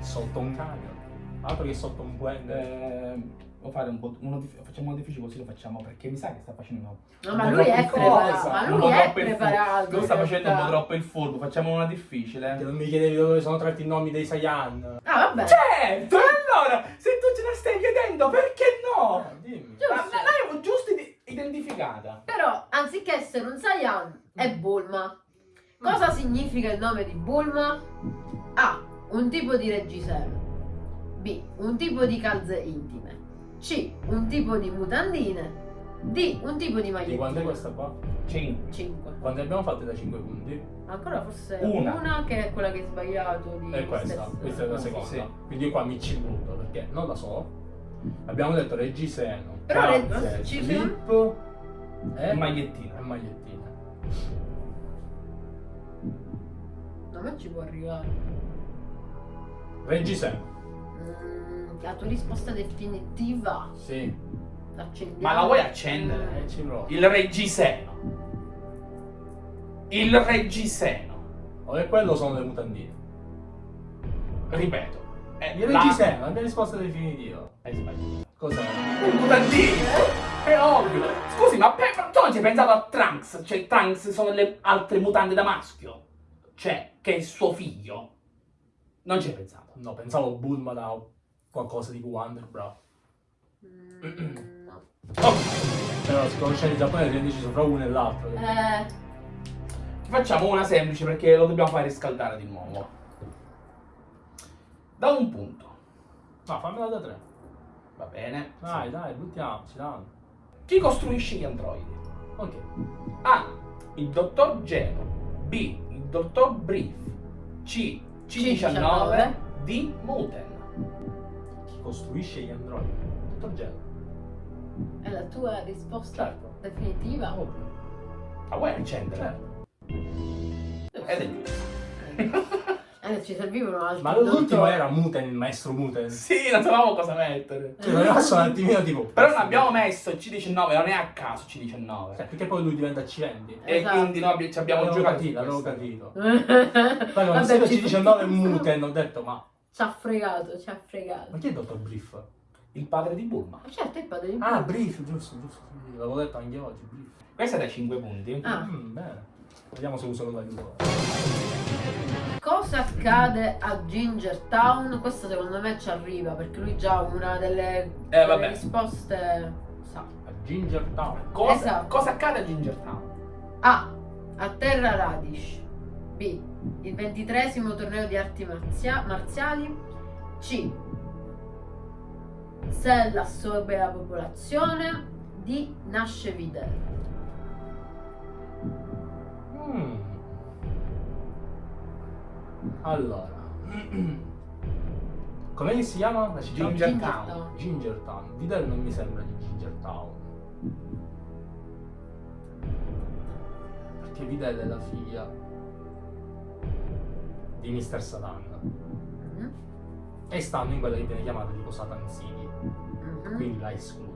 Sotto un camion. Altro che sotto un blender. Eh, Devo fare un po'. uno facciamo uno difficile così lo facciamo perché mi sa che sta facendo. No, un ma po' lui è preparato, ma lui è preparato, Lui sta facendo un po' troppo il furbo, facciamo una Che difficile. non mi chiedevi dove sono tratti i nomi dei Saiyan. Ah, vabbè. Certo, allora, se tu ce la stai chiedendo, perché no? Eh, dimmi. Giusto. Ma l'avevo giusto ide- identificata. Però, anziché essere un Saiyan, è Bulma. Cosa significa il nome di Bulma? A. Un tipo di reggiseno. B. Un tipo di calze intime. C. Un tipo di mutandine. D. Un tipo di Di quant'è questa qua? 5. 5. Quante abbiamo fatte da 5 punti? Ancora forse Una. una, che è quella che hai sbagliato di E questa, stesso. questa è la seconda. Sì. Quindi io qua mi ci butto perché non la so. Abbiamo detto reggiseno, Però ci slip e Magliettina. e magliettina. A me ci può arrivare. Reggiseno, Mm, la tua risposta definitiva. sì. L'accendiamo. Ma la vuoi accendere? E ci provo. Il reggiseno. Il reggiseno. O è quello sono le mutandine? Ripeto. È Il la- reggiseno, la mia risposta definitiva. Hai sbagliato. Cos'è? Un mutandino. È ovvio. Scusi, ma pe- ma tu non ci hai pensato a Trunks? Cioè, Trunks sono le altre mutande da maschio. Cioè, che è suo figlio. Non ci hai pensato. No, pensavo Bulma da qualcosa tipo Wonder Bra. Mm, no. Oh, Però conoscendo i giapponesi hanno deciso fra uno e l'altro. Eh, facciamo una semplice perché lo dobbiamo fare riscaldare di nuovo. Da un punto. No, fammela da tre. Va bene. Dai, dai, buttiamoci, dai. Chi costruisce gli androidi? Ok. A. Il dottor Geno. B. Il dottor Brief. C. C19. D. Muten. Costruisce gli androidi? Dottor Gelo. è la tua risposta Certo. definitiva? Ovvio. Ma vuoi accendere? Certo. Ed è giusto. Eh, ci servivano altri Ma l'ultimo era Muten, il maestro Muten. Sì, non sapevamo cosa mettere. Cioè, sono rimasto un attimino tipo... Però non abbiamo messo il C19, non è a caso C19. Cioè, perché poi lui diventa C20. E Esatto. quindi noi ci abbiamo giocato. l'avevo capito. Vabbè, Poi quando ci- C19 e Muten ho detto, ma... Ci ha fregato, ci ha fregato. Ma chi è il dottor Brief? Il padre di Bulma. Ma certo, il padre di Ah, Brief, giusto, giusto. L'avevo detto anche oggi, Brief. Questa è da 5 punti. Ah. Mm, bene. Vediamo se uso l'aiuto. Cosa accade a Ginger Town? Questo secondo me ci arriva perché lui già una delle, Eh, delle risposte sa. A Ginger Town. Cosa, Esatto. cosa accade a Ginger Town? A. A Terra Radish. B. Il ventitresimo torneo di arti marzia- marziali. C. Cell assorbe la popolazione. D. Nasce Videl. Mm. Allora. Com'è che si chiama la città? Ginger Ginger Town. Town. Ginger Town. Vidal non mi sembra di Ginger Town. Perché Vidal è la figlia di Mr. Satan. Mhm. E stanno in quella che viene chiamata tipo Satan City. Mhm. Quindi la escludo.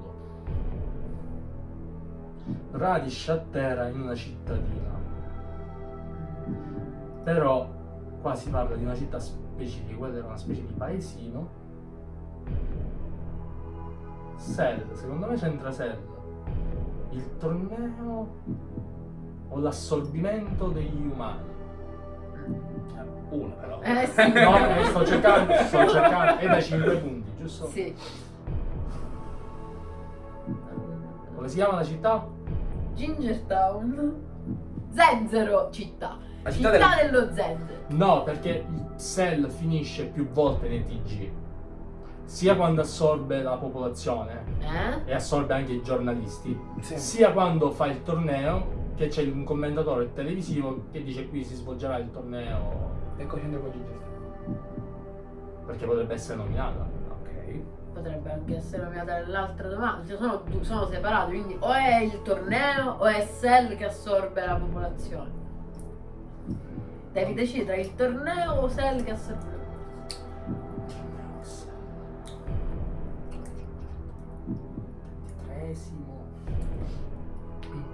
Radish a terra in una cittadina. Però qua si parla di una città specifica, quella era una specie di paesino. Cell, secondo me c'entra Cell. Il torneo o l'assorbimento degli umani. Uno però. Eh sì. No, eh, sto cercando, sto cercando, è da 5 punti, giusto? Sì. Come si chiama la città? Ginger Town. Zenzero città. La Città, città del- dello Zenzero. No, perché il Cell finisce più volte nei TG. Sia quando assorbe la popolazione Eh? e assorbe anche i giornalisti, Sì. sia quando fa il torneo, che c'è un commentatore televisivo che dice qui si svolgerà il torneo con Ginger Town. perché potrebbe essere nominata. Ok. Potrebbe anche essere nominata nell'altra domanda. Cioè, sono, sono separati, quindi o è il torneo o è Cell che assorbe la popolazione. Devi decidere tra il torneo o Cell che assorbe. Tresimo.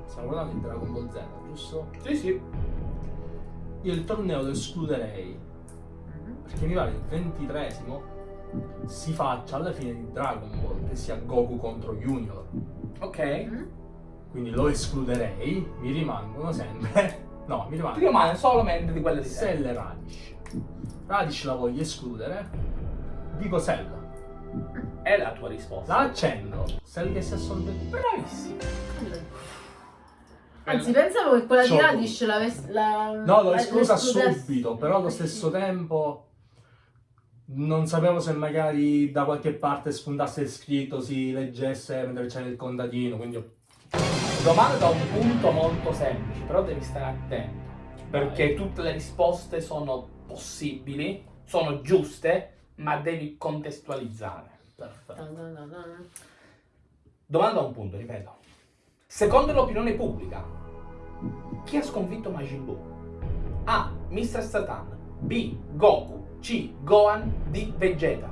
Stiamo guardando il Dragon Ball Z, giusto? Sì, sì. Io il torneo lo escluderei Mhm. perché mi pare il ventitresimo si faccia alla fine di Dragon Ball, che sia Goku contro Junior. Ok. Mhm. Quindi lo escluderei, mi rimangono sempre. No, mi Ti rimangono rimane solamente di quelle di. Cell e Radish. Radish la voglio escludere. Dico Cell. È la tua risposta. La accendo. Cell che si assolve. Bravissimo. Anzi, pensavo che quella di. Radish l'avesse. La, No, l'ho la- esclusa subito, però allo stesso tempo non sapevo se magari da qualche parte spuntasse il scritto, si leggesse mentre c'era il contadino, quindi ho- Domanda da un punto molto semplice, però devi stare attento. Perché tutte le risposte sono possibili, sono giuste, ma devi contestualizzare. perfetto. No, no, no, no. Domanda da un punto, ripeto. Secondo l'opinione pubblica, chi ha sconfitto Majin Buu? A. Mr. Satan. B. Goku. C. Gohan. D. Vegeta.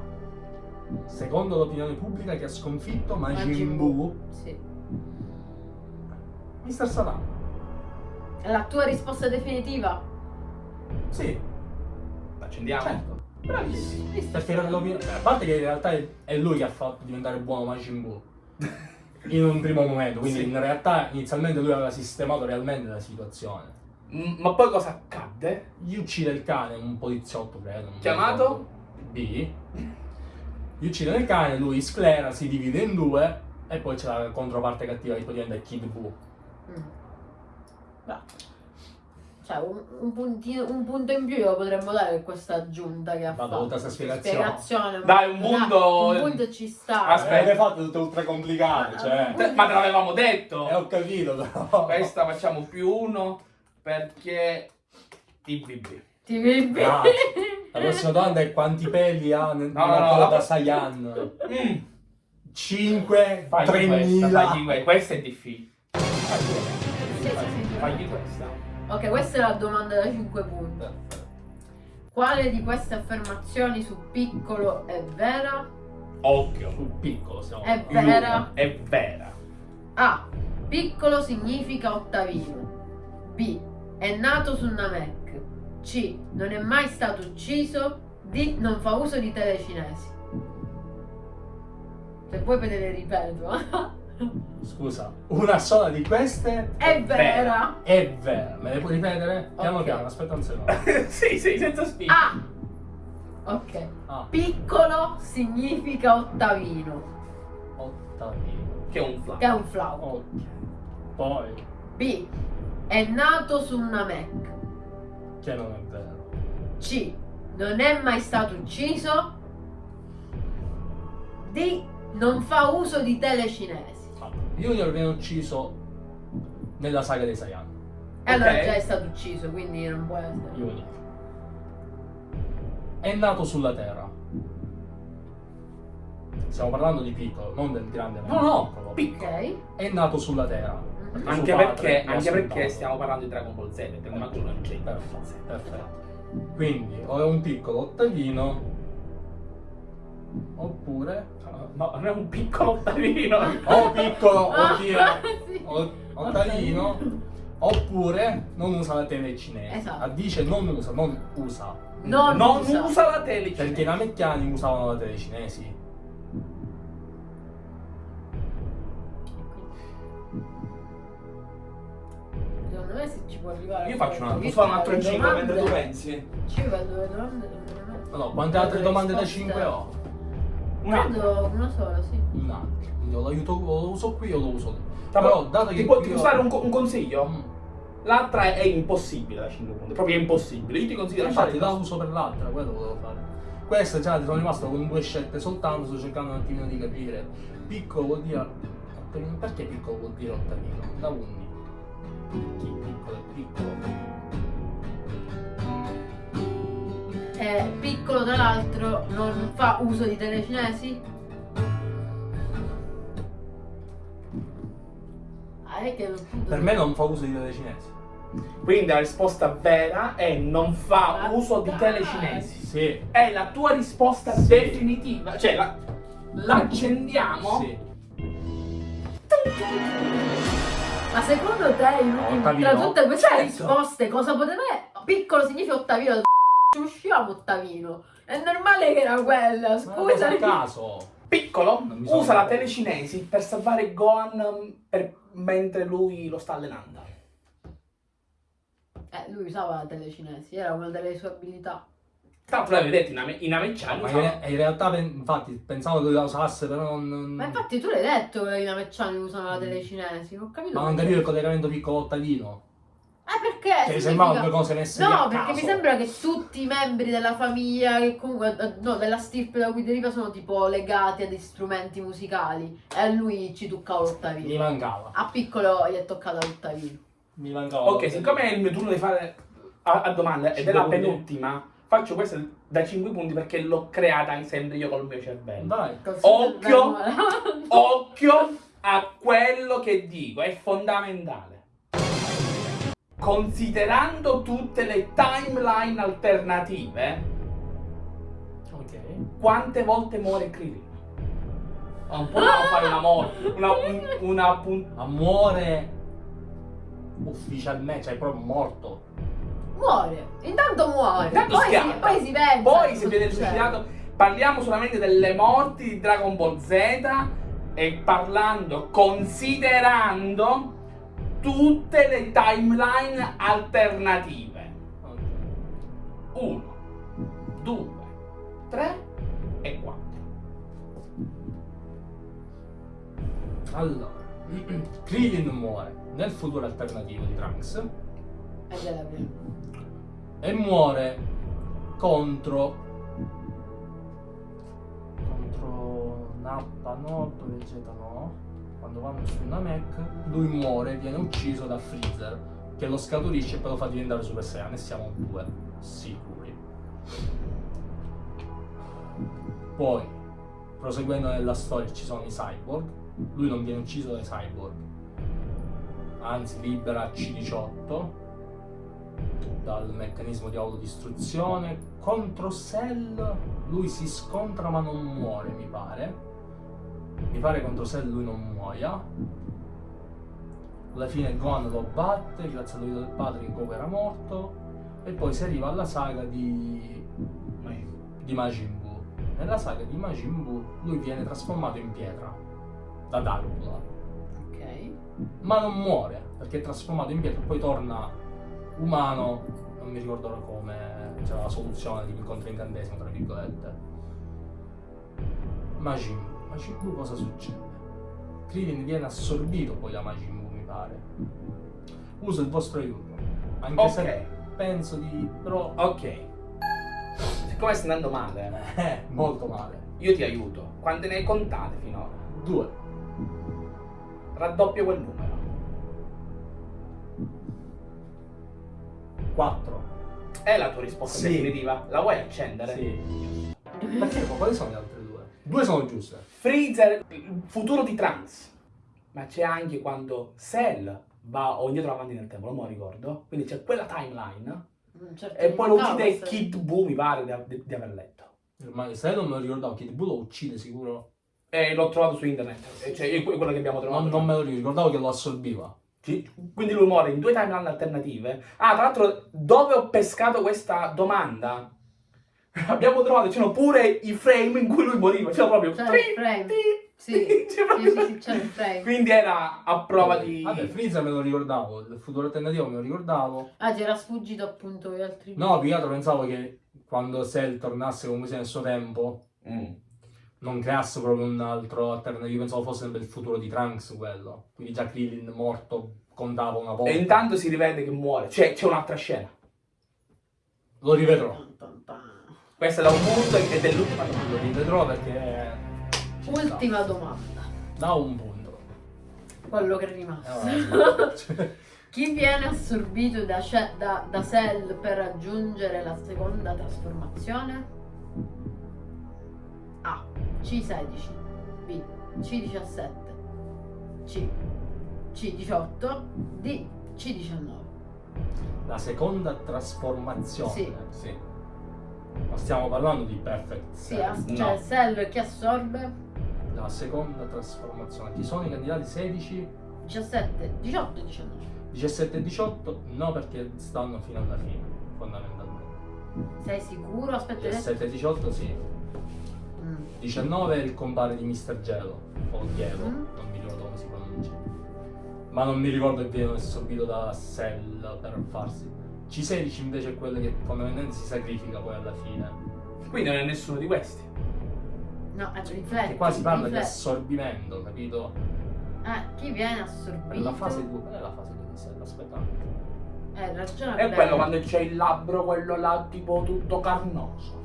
Secondo l'opinione pubblica che ha sconfitto Majin, Majin Buu, Sì. Mr. Satan. È la tua risposta definitiva? Sì, Accendiamo? certo. Bravissimo. Perché l'opinione- a parte che in realtà è, è lui che ha fatto diventare buono Majin Buu. In un primo momento, quindi Sì. in realtà inizialmente lui aveva sistemato realmente la situazione. Mm, Ma poi cosa accadde? Gli uccide il cane, un poliziotto credo. Chiamato? B. Gli uccide il cane, lui sclera, si divide in due E poi c'è la controparte cattiva che poi diventa Kid Buu. Mm. Cioè, un, un puntino- un punto in più lo potremmo dare per questa aggiunta che ha Vabbè, fatto. tutta sta spiegazione. Spiegazione, Dai, un ma- punto- Un punto ci sta. Aspetta. Eh, le fate tutte ultra complicate, cioè. Te- Ma te l'avevamo detto. Eh, ho capito, però. Questa facciamo più uno perché TVB. TVB. Grazie. La prossima domanda è quanti peli ha nel- No, no, nella no, coda la- Saiyan? Mm. 5, Fagli questa, 3000. fagli que- questa è difficile. Fagli questa. Ok, questa è la domanda da 5 punti. Quale di queste affermazioni su piccolo è vera? Occhio. Sul piccolo siamo. È vera. È vera. A. Piccolo significa ottavino. B. È nato su Namek. C. Non è mai stato ucciso. D. Non fa uso di tele cinesi. Se vuoi le ripeto. Scusa, una sola di queste è vera. è vera. Me le puoi ripetere? Piano Ok. piano, aspetta un secondo. sì, sì, senza spinta. A. Ok. Ah, Piccolo significa ottavino. ottavino. Che è un flap. Che è un flauto. Ok. Poi, B. È nato su Namek. che non è vero. C. Non è mai stato ucciso. D. Non fa uso di tele cinesi. Ah, Junior viene ucciso nella saga dei Saiyan. E allora Ok. già è stato ucciso, quindi non può essere. Junior. È nato sulla Terra. Stiamo parlando di piccolo, non del grande No, no, piccolo. piccolo. Ok. È nato sulla Terra. Mhm. Anche Suo padre perché, anche perché stiamo parlando di Dragon Ball Z, perché non c'è Perfetto, perfetto. Quindi o è un piccolo ottavino oppure No, non è un piccolo ottavino. o piccolo Ah, oddio, sì. o- ottavino oppure non usa la tele cinese. Esatto. Ah, Dice non usa, non usa. Non, Non usa. usa la tele Perché i namekiani usavano la tele cinesi. Secondo me se ci può arrivare. Io faccio un altro, fare un altro le 5 mentre tu pensi? Ci vedo le domande. secondo me- No, quante altre domande da risposte- 5 ho? Credo una sola, sì. Un altro. Quindi o l'aiuto, o lo uso qui o lo uso lì. Però, Però dato che ti, può- qui ti ho- posso dare un, un consiglio? Mm. L'altra è, è impossibile da 5 punti, proprio impossibile. Io ti consiglio di Infatti la uso per l'altra, quello volevo fare. Questa già sono rimasto con due scelte soltanto, sto cercando un attimino di capire. Piccolo vuol dire. Perché piccolo vuol dire ottavino? Da 11. Chi piccolo è piccolo? È piccolo tra l'altro, non fa uso di tele cinesi? Ah, Per me non fa uso di tele cinesi. Quindi la risposta vera è non fa Ma uso di tele dai. cinesi. Sì. È la tua risposta Sì. definitiva. Cioè, la, l'accendiamo? Sì. Ma secondo te, tra tutte queste Certo. risposte, cosa poteva Piccolo significa ottavino. Ci uscivamo ottavino. È normale che era quella, Ma scusa. a caso. Piccolo usa la tele cinesi per salvare Gohan um, per- mentre lui lo sta allenando. Eh, lui usava la tele cinesi, era una delle sue abilità. Tra l'altro l'avevi detto, i name- i Namekiani Ma in, in realtà, pen- infatti, pensavo che la usasse, però non. non- Ma infatti tu l'hai detto che i nameccani usano la tele cinesi, non ho capito. Ma non capivo il collegamento piccolo ottavino. Eh perché? Cioè, significa- sembrava due cose messe No, perché mi sembra che tutti i membri della famiglia, che comunque, eh, no, della stirpe da cui deriva, sono tipo legati ad strumenti musicali. E a lui ci toccava Mi l'ottavino. mancava. A piccolo gli è toccata l'ottavino. Mi mancava. Ok, siccome è il mio turno di fare a, a domanda ed è la punti. penultima, faccio questa da 5 punti perché l'ho creata sempre io col mio cervello. Dai. Occhio. Occhio a quello che dico, è fondamentale. Considerando tutte le timeline alternative, Ok. quante volte muore Krillin? Non possiamo fare una morte, una, un- una Ma muore ufficialmente, cioè è proprio morto. Muore, intanto muore. Intanto poi, si, poi si pensa. Poi se viene suicidato, parliamo solamente delle morti di Dragon Ball Z e parlando, considerando tutte le timeline alternative. Ok. 1, 2, 3 e 4. Allora, Krillin muore nel futuro alternativo di Trunks e muore contro contro Nappa no, Vegeta no quando vanno su Namek lui muore viene ucciso da Freezer che lo scaturisce e poi lo fa diventare Super Saiyan e siamo due sicuri. Poi proseguendo nella storia ci sono i cyborg. Lui non viene ucciso dai cyborg. Anzi libera C18 dal meccanismo di autodistruzione. Contro Cell lui si scontra ma non muore mi pare mi pare contro Cell lui non muoia. Alla fine Gon lo batte grazie all'aiuto del padre che Goku era morto. E poi si arriva alla saga di di Majin Buu. Nella saga di Majin Buu lui viene trasformato in pietra da Darkblood Ok. ma non muore perché è trasformato in pietra poi torna umano non mi ricordo ora come c'era la soluzione di incontro incantesimo tra virgolette. Majin Buu Majin Buu cosa succede? Krillin viene assorbito poi da Majin Buu mi pare uso il vostro aiuto anche Ok. se penso di però Ok. Siccome stai andando male, eh, molto male io ti aiuto. Quante ne hai contate finora? due Raddoppio quel numero. quattro È la tua risposta Sì. definitiva? La vuoi accendere? sì perché quali sono le altre due? sono giuste Freezer, il futuro di Trunks. Ma c'è anche quando Cell va o indietro avanti nel tempo, non me lo ricordo. Quindi c'è quella timeline. Mm, certo, E poi lo no, uccide questo- Kid Buu, mi pare di, di- di aver letto. Ma se non me lo ricordavo, Kid Buu lo uccide sicuro. E l'ho trovato su internet. E Cioè, è quello che abbiamo trovato. Non, non me lo ricordavo che lo assorbiva. Sì, Quindi lui muore in due timeline alternative. Ah, tra l'altro, dove ho pescato questa domanda? Abbiamo trovato, c'erano pure i frame in cui lui moriva. C'era proprio. C'era il frame. Sì, c'era sì, proprio- sì, sì, c'era il frame. Quindi era a prova di. Vabbè, Freezer me lo ricordavo, il futuro alternativo me lo ricordavo. Ah, ti era sfuggito appunto gli altri No, più che altro pensavo che quando Cell tornasse comunque sia nel suo tempo, Mm. non creasse proprio un altro alternativo. Pensavo fosse sempre il futuro di Trunks quello. Quindi già Krillin morto contava una volta. E intanto si rivede che muore. Cioè, c'è un'altra scena. Lo rivedrò. Questa è da un punto ed è l'ultima domanda. Lo rivedrò perché... Ultima domanda. Da un punto. Quello che è rimasto. vabbè. Chi viene assorbito da, da, da Cell per raggiungere la seconda trasformazione? A. C16 B. C17 C. C18 D. C19 La seconda trasformazione. Sì. Sì. Ma stiamo parlando di Perfect Sì, Cell. as- No. cioè Cell che assorbe La seconda trasformazione. Chi sono i candidati 16, 17, 18 e 19 17 e 18? No, perché stanno fino alla fine, fondamentalmente. Sei sicuro? Aspetta, hai detto- 17 e 18 sì. Mm. 19 è il compare di Mr. Gelo, o Gelo, Mm. non mi ricordo come si pronuncia. Ma non mi ricordo che viene assorbito da Cell per farsi. C16 invece è quello che fondamentalmente si sacrifica poi alla fine. Quindi non è nessuno di questi. No, è rifletti. E qua si parla di assorbimento, capito? Eh, chi viene assorbito? la fase 2, è la fase 2 di Cell, aspetta. Eh, ragiona È quello quando c'è il labbro, quello là tipo tutto carnoso.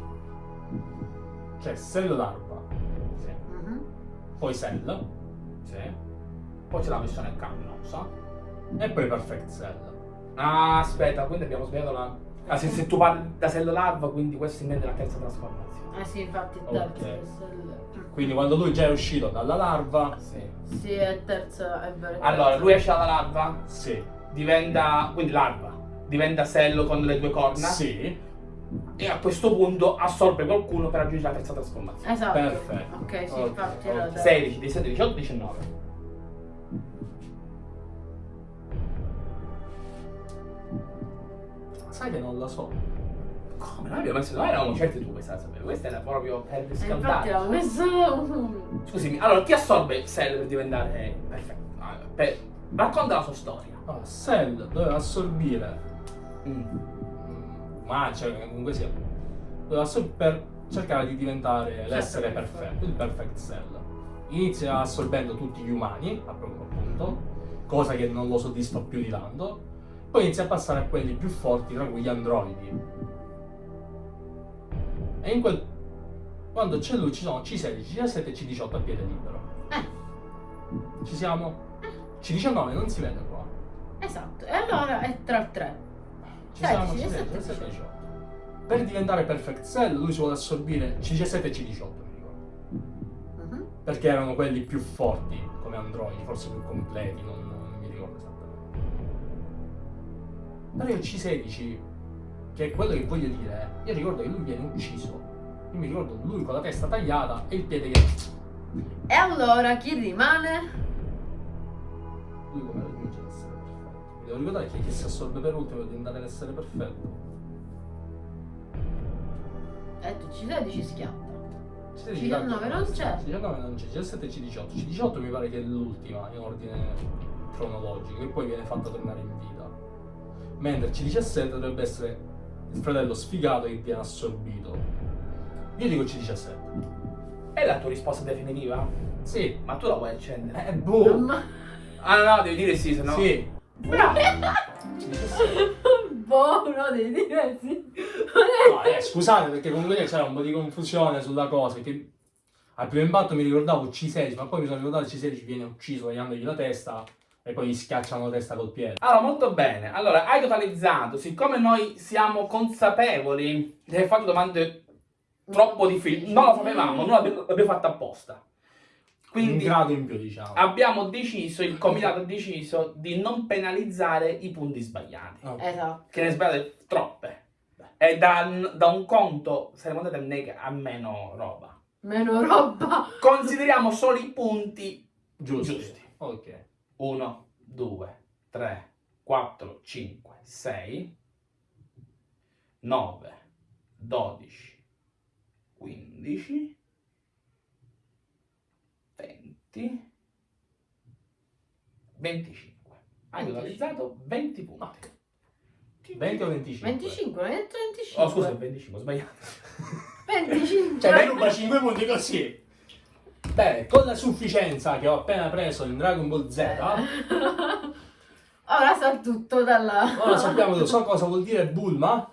Cioè Cell larva, Sì. Mhm. poi Cell Sì. Poi c'è la missione carnosa. e poi Perfect Cell. Ah, aspetta, quindi abbiamo sbagliato la. Ah, se, se tu parli da cell larva, quindi questo si intende la terza trasformazione. Eh sì, infatti è terza è Cell. Quindi quando lui già è uscito dalla larva, Sì. Sì, è terza, è vero. è Allora, lui esce dalla larva, sì, diventa. quindi larva. Diventa cello con le due corna. sì, E a questo punto assorbe qualcuno per raggiungere la terza trasformazione. Esatto. Perfetto. Ok, sì, infatti era ok. terza. 16, 17, 18, 19. Sai che non la so. Come? Noi abbiamo messo. Noi eravamo certi tu questa la sapevi. Questa era proprio per Eh, infatti riscaldare. l'avevo messo... Scusami, allora chi assorbe Cell per diventare perfetto? Ah, per- Racconta la sua storia. Allora, Cell doveva assorbire, Mm. mm, ma cioè, comunque sia, doveva assorbire per cercare di diventare l'essere perfetto. perfetto, il Perfect Cell. inizia assorbendo tutti gli umani, appunto, cosa che non lo soddisfa più di tanto, poi inizia a passare a quelli più forti, tra cui gli androidi. E in quel... quando c'è lui ci sono C16, C17 e C18 a piede libero. Eh, Ci siamo? C19 non si vede qua. esatto. E allora è tra tre. Ci Dai, siamo C17 C17 e e C18. Per diventare Perfect Cell lui si vuole assorbire C17 e C18, mi ricordo. Mhm. Perché erano quelli più forti come androidi, forse più completi, non, Però il C16, che è quello che voglio dire, io ricordo che lui viene ucciso. Io mi ricordo lui con la testa tagliata e il piede che... E allora chi rimane? Lui come raggiunge l'essere perfetto. Mi devo ricordare che chi si assorbe per ultimo deve diventare l'essere perfetto. Eh, tu C16 schiatta. C16 19 non c'è. C19 non c'è, C17 e C18. C18 mi pare che è l'ultima in ordine cronologico e poi viene fatta tornare in vita. Mentre C17 dovrebbe essere il fratello sfigato che viene assorbito. Io dico C17. È la tua risposta definitiva? Sì. Ma tu la vuoi accendere? Eh, boh. Ma... Ah no, no, devi dire sì, se no... Sì. Bravo! C17. boh, no, devi dire sì. No, eh, scusate perché comunque c'era un po' di confusione sulla cosa. Che al primo impatto mi ricordavo C16, ma poi mi sono ricordato che C16 viene ucciso tagliandogli la testa e poi gli schiacciano la testa col piede. Allora, molto bene. Allora, hai totalizzato. Siccome noi siamo consapevoli di aver fatto domande troppo difficili, non lo sapevamo, non l'abbiamo fatto apposta. un Quindi grado in più, diciamo. abbiamo deciso, il comitato ha deciso di non penalizzare i punti sbagliati. Ok. Esatto. Che ne sbagliate troppe. E da, da un conto saremo andati a, a meno roba. Meno roba. Consideriamo solo i punti Giusto. giusti. Ok. 1, 2, 3, 4, 5, 6, 9, 12, 15, 20, 25. Hai 25. totalizzato 20 punti. 20 o 25? 25, non detto 25. Oh scusa, 25, ho sbagliato. 25. Cioè, mi ruba 5 punti così. Bene, con la sufficienza che ho appena preso in Dragon Ball Z, Ora sa tutto dalla... ora sappiamo, so cosa vuol dire Bulma,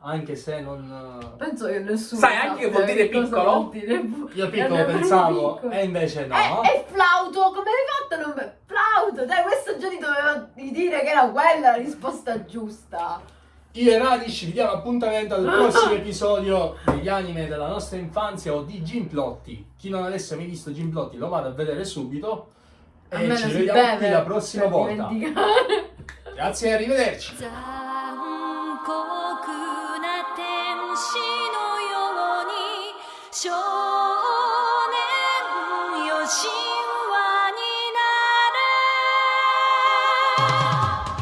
anche se non... Penso che nessuno Sai anche che vuol dire piccolo? vuol dire bu- Io piccolo Eh, pensavo, piccolo. e invece no. Eh, è flauto, come hai fatto a non... Flauto, dai, questo già ti doveva di dire che era quella la risposta giusta. Io e Radish vi diamo appuntamento al prossimo episodio degli anime della nostra infanzia o di Gimplotti. Chi non avesse mai visto Jim Plotti lo vada a vedere subito. E ci vediamo qui la prossima volta. Grazie e arrivederci. 残酷な天使のように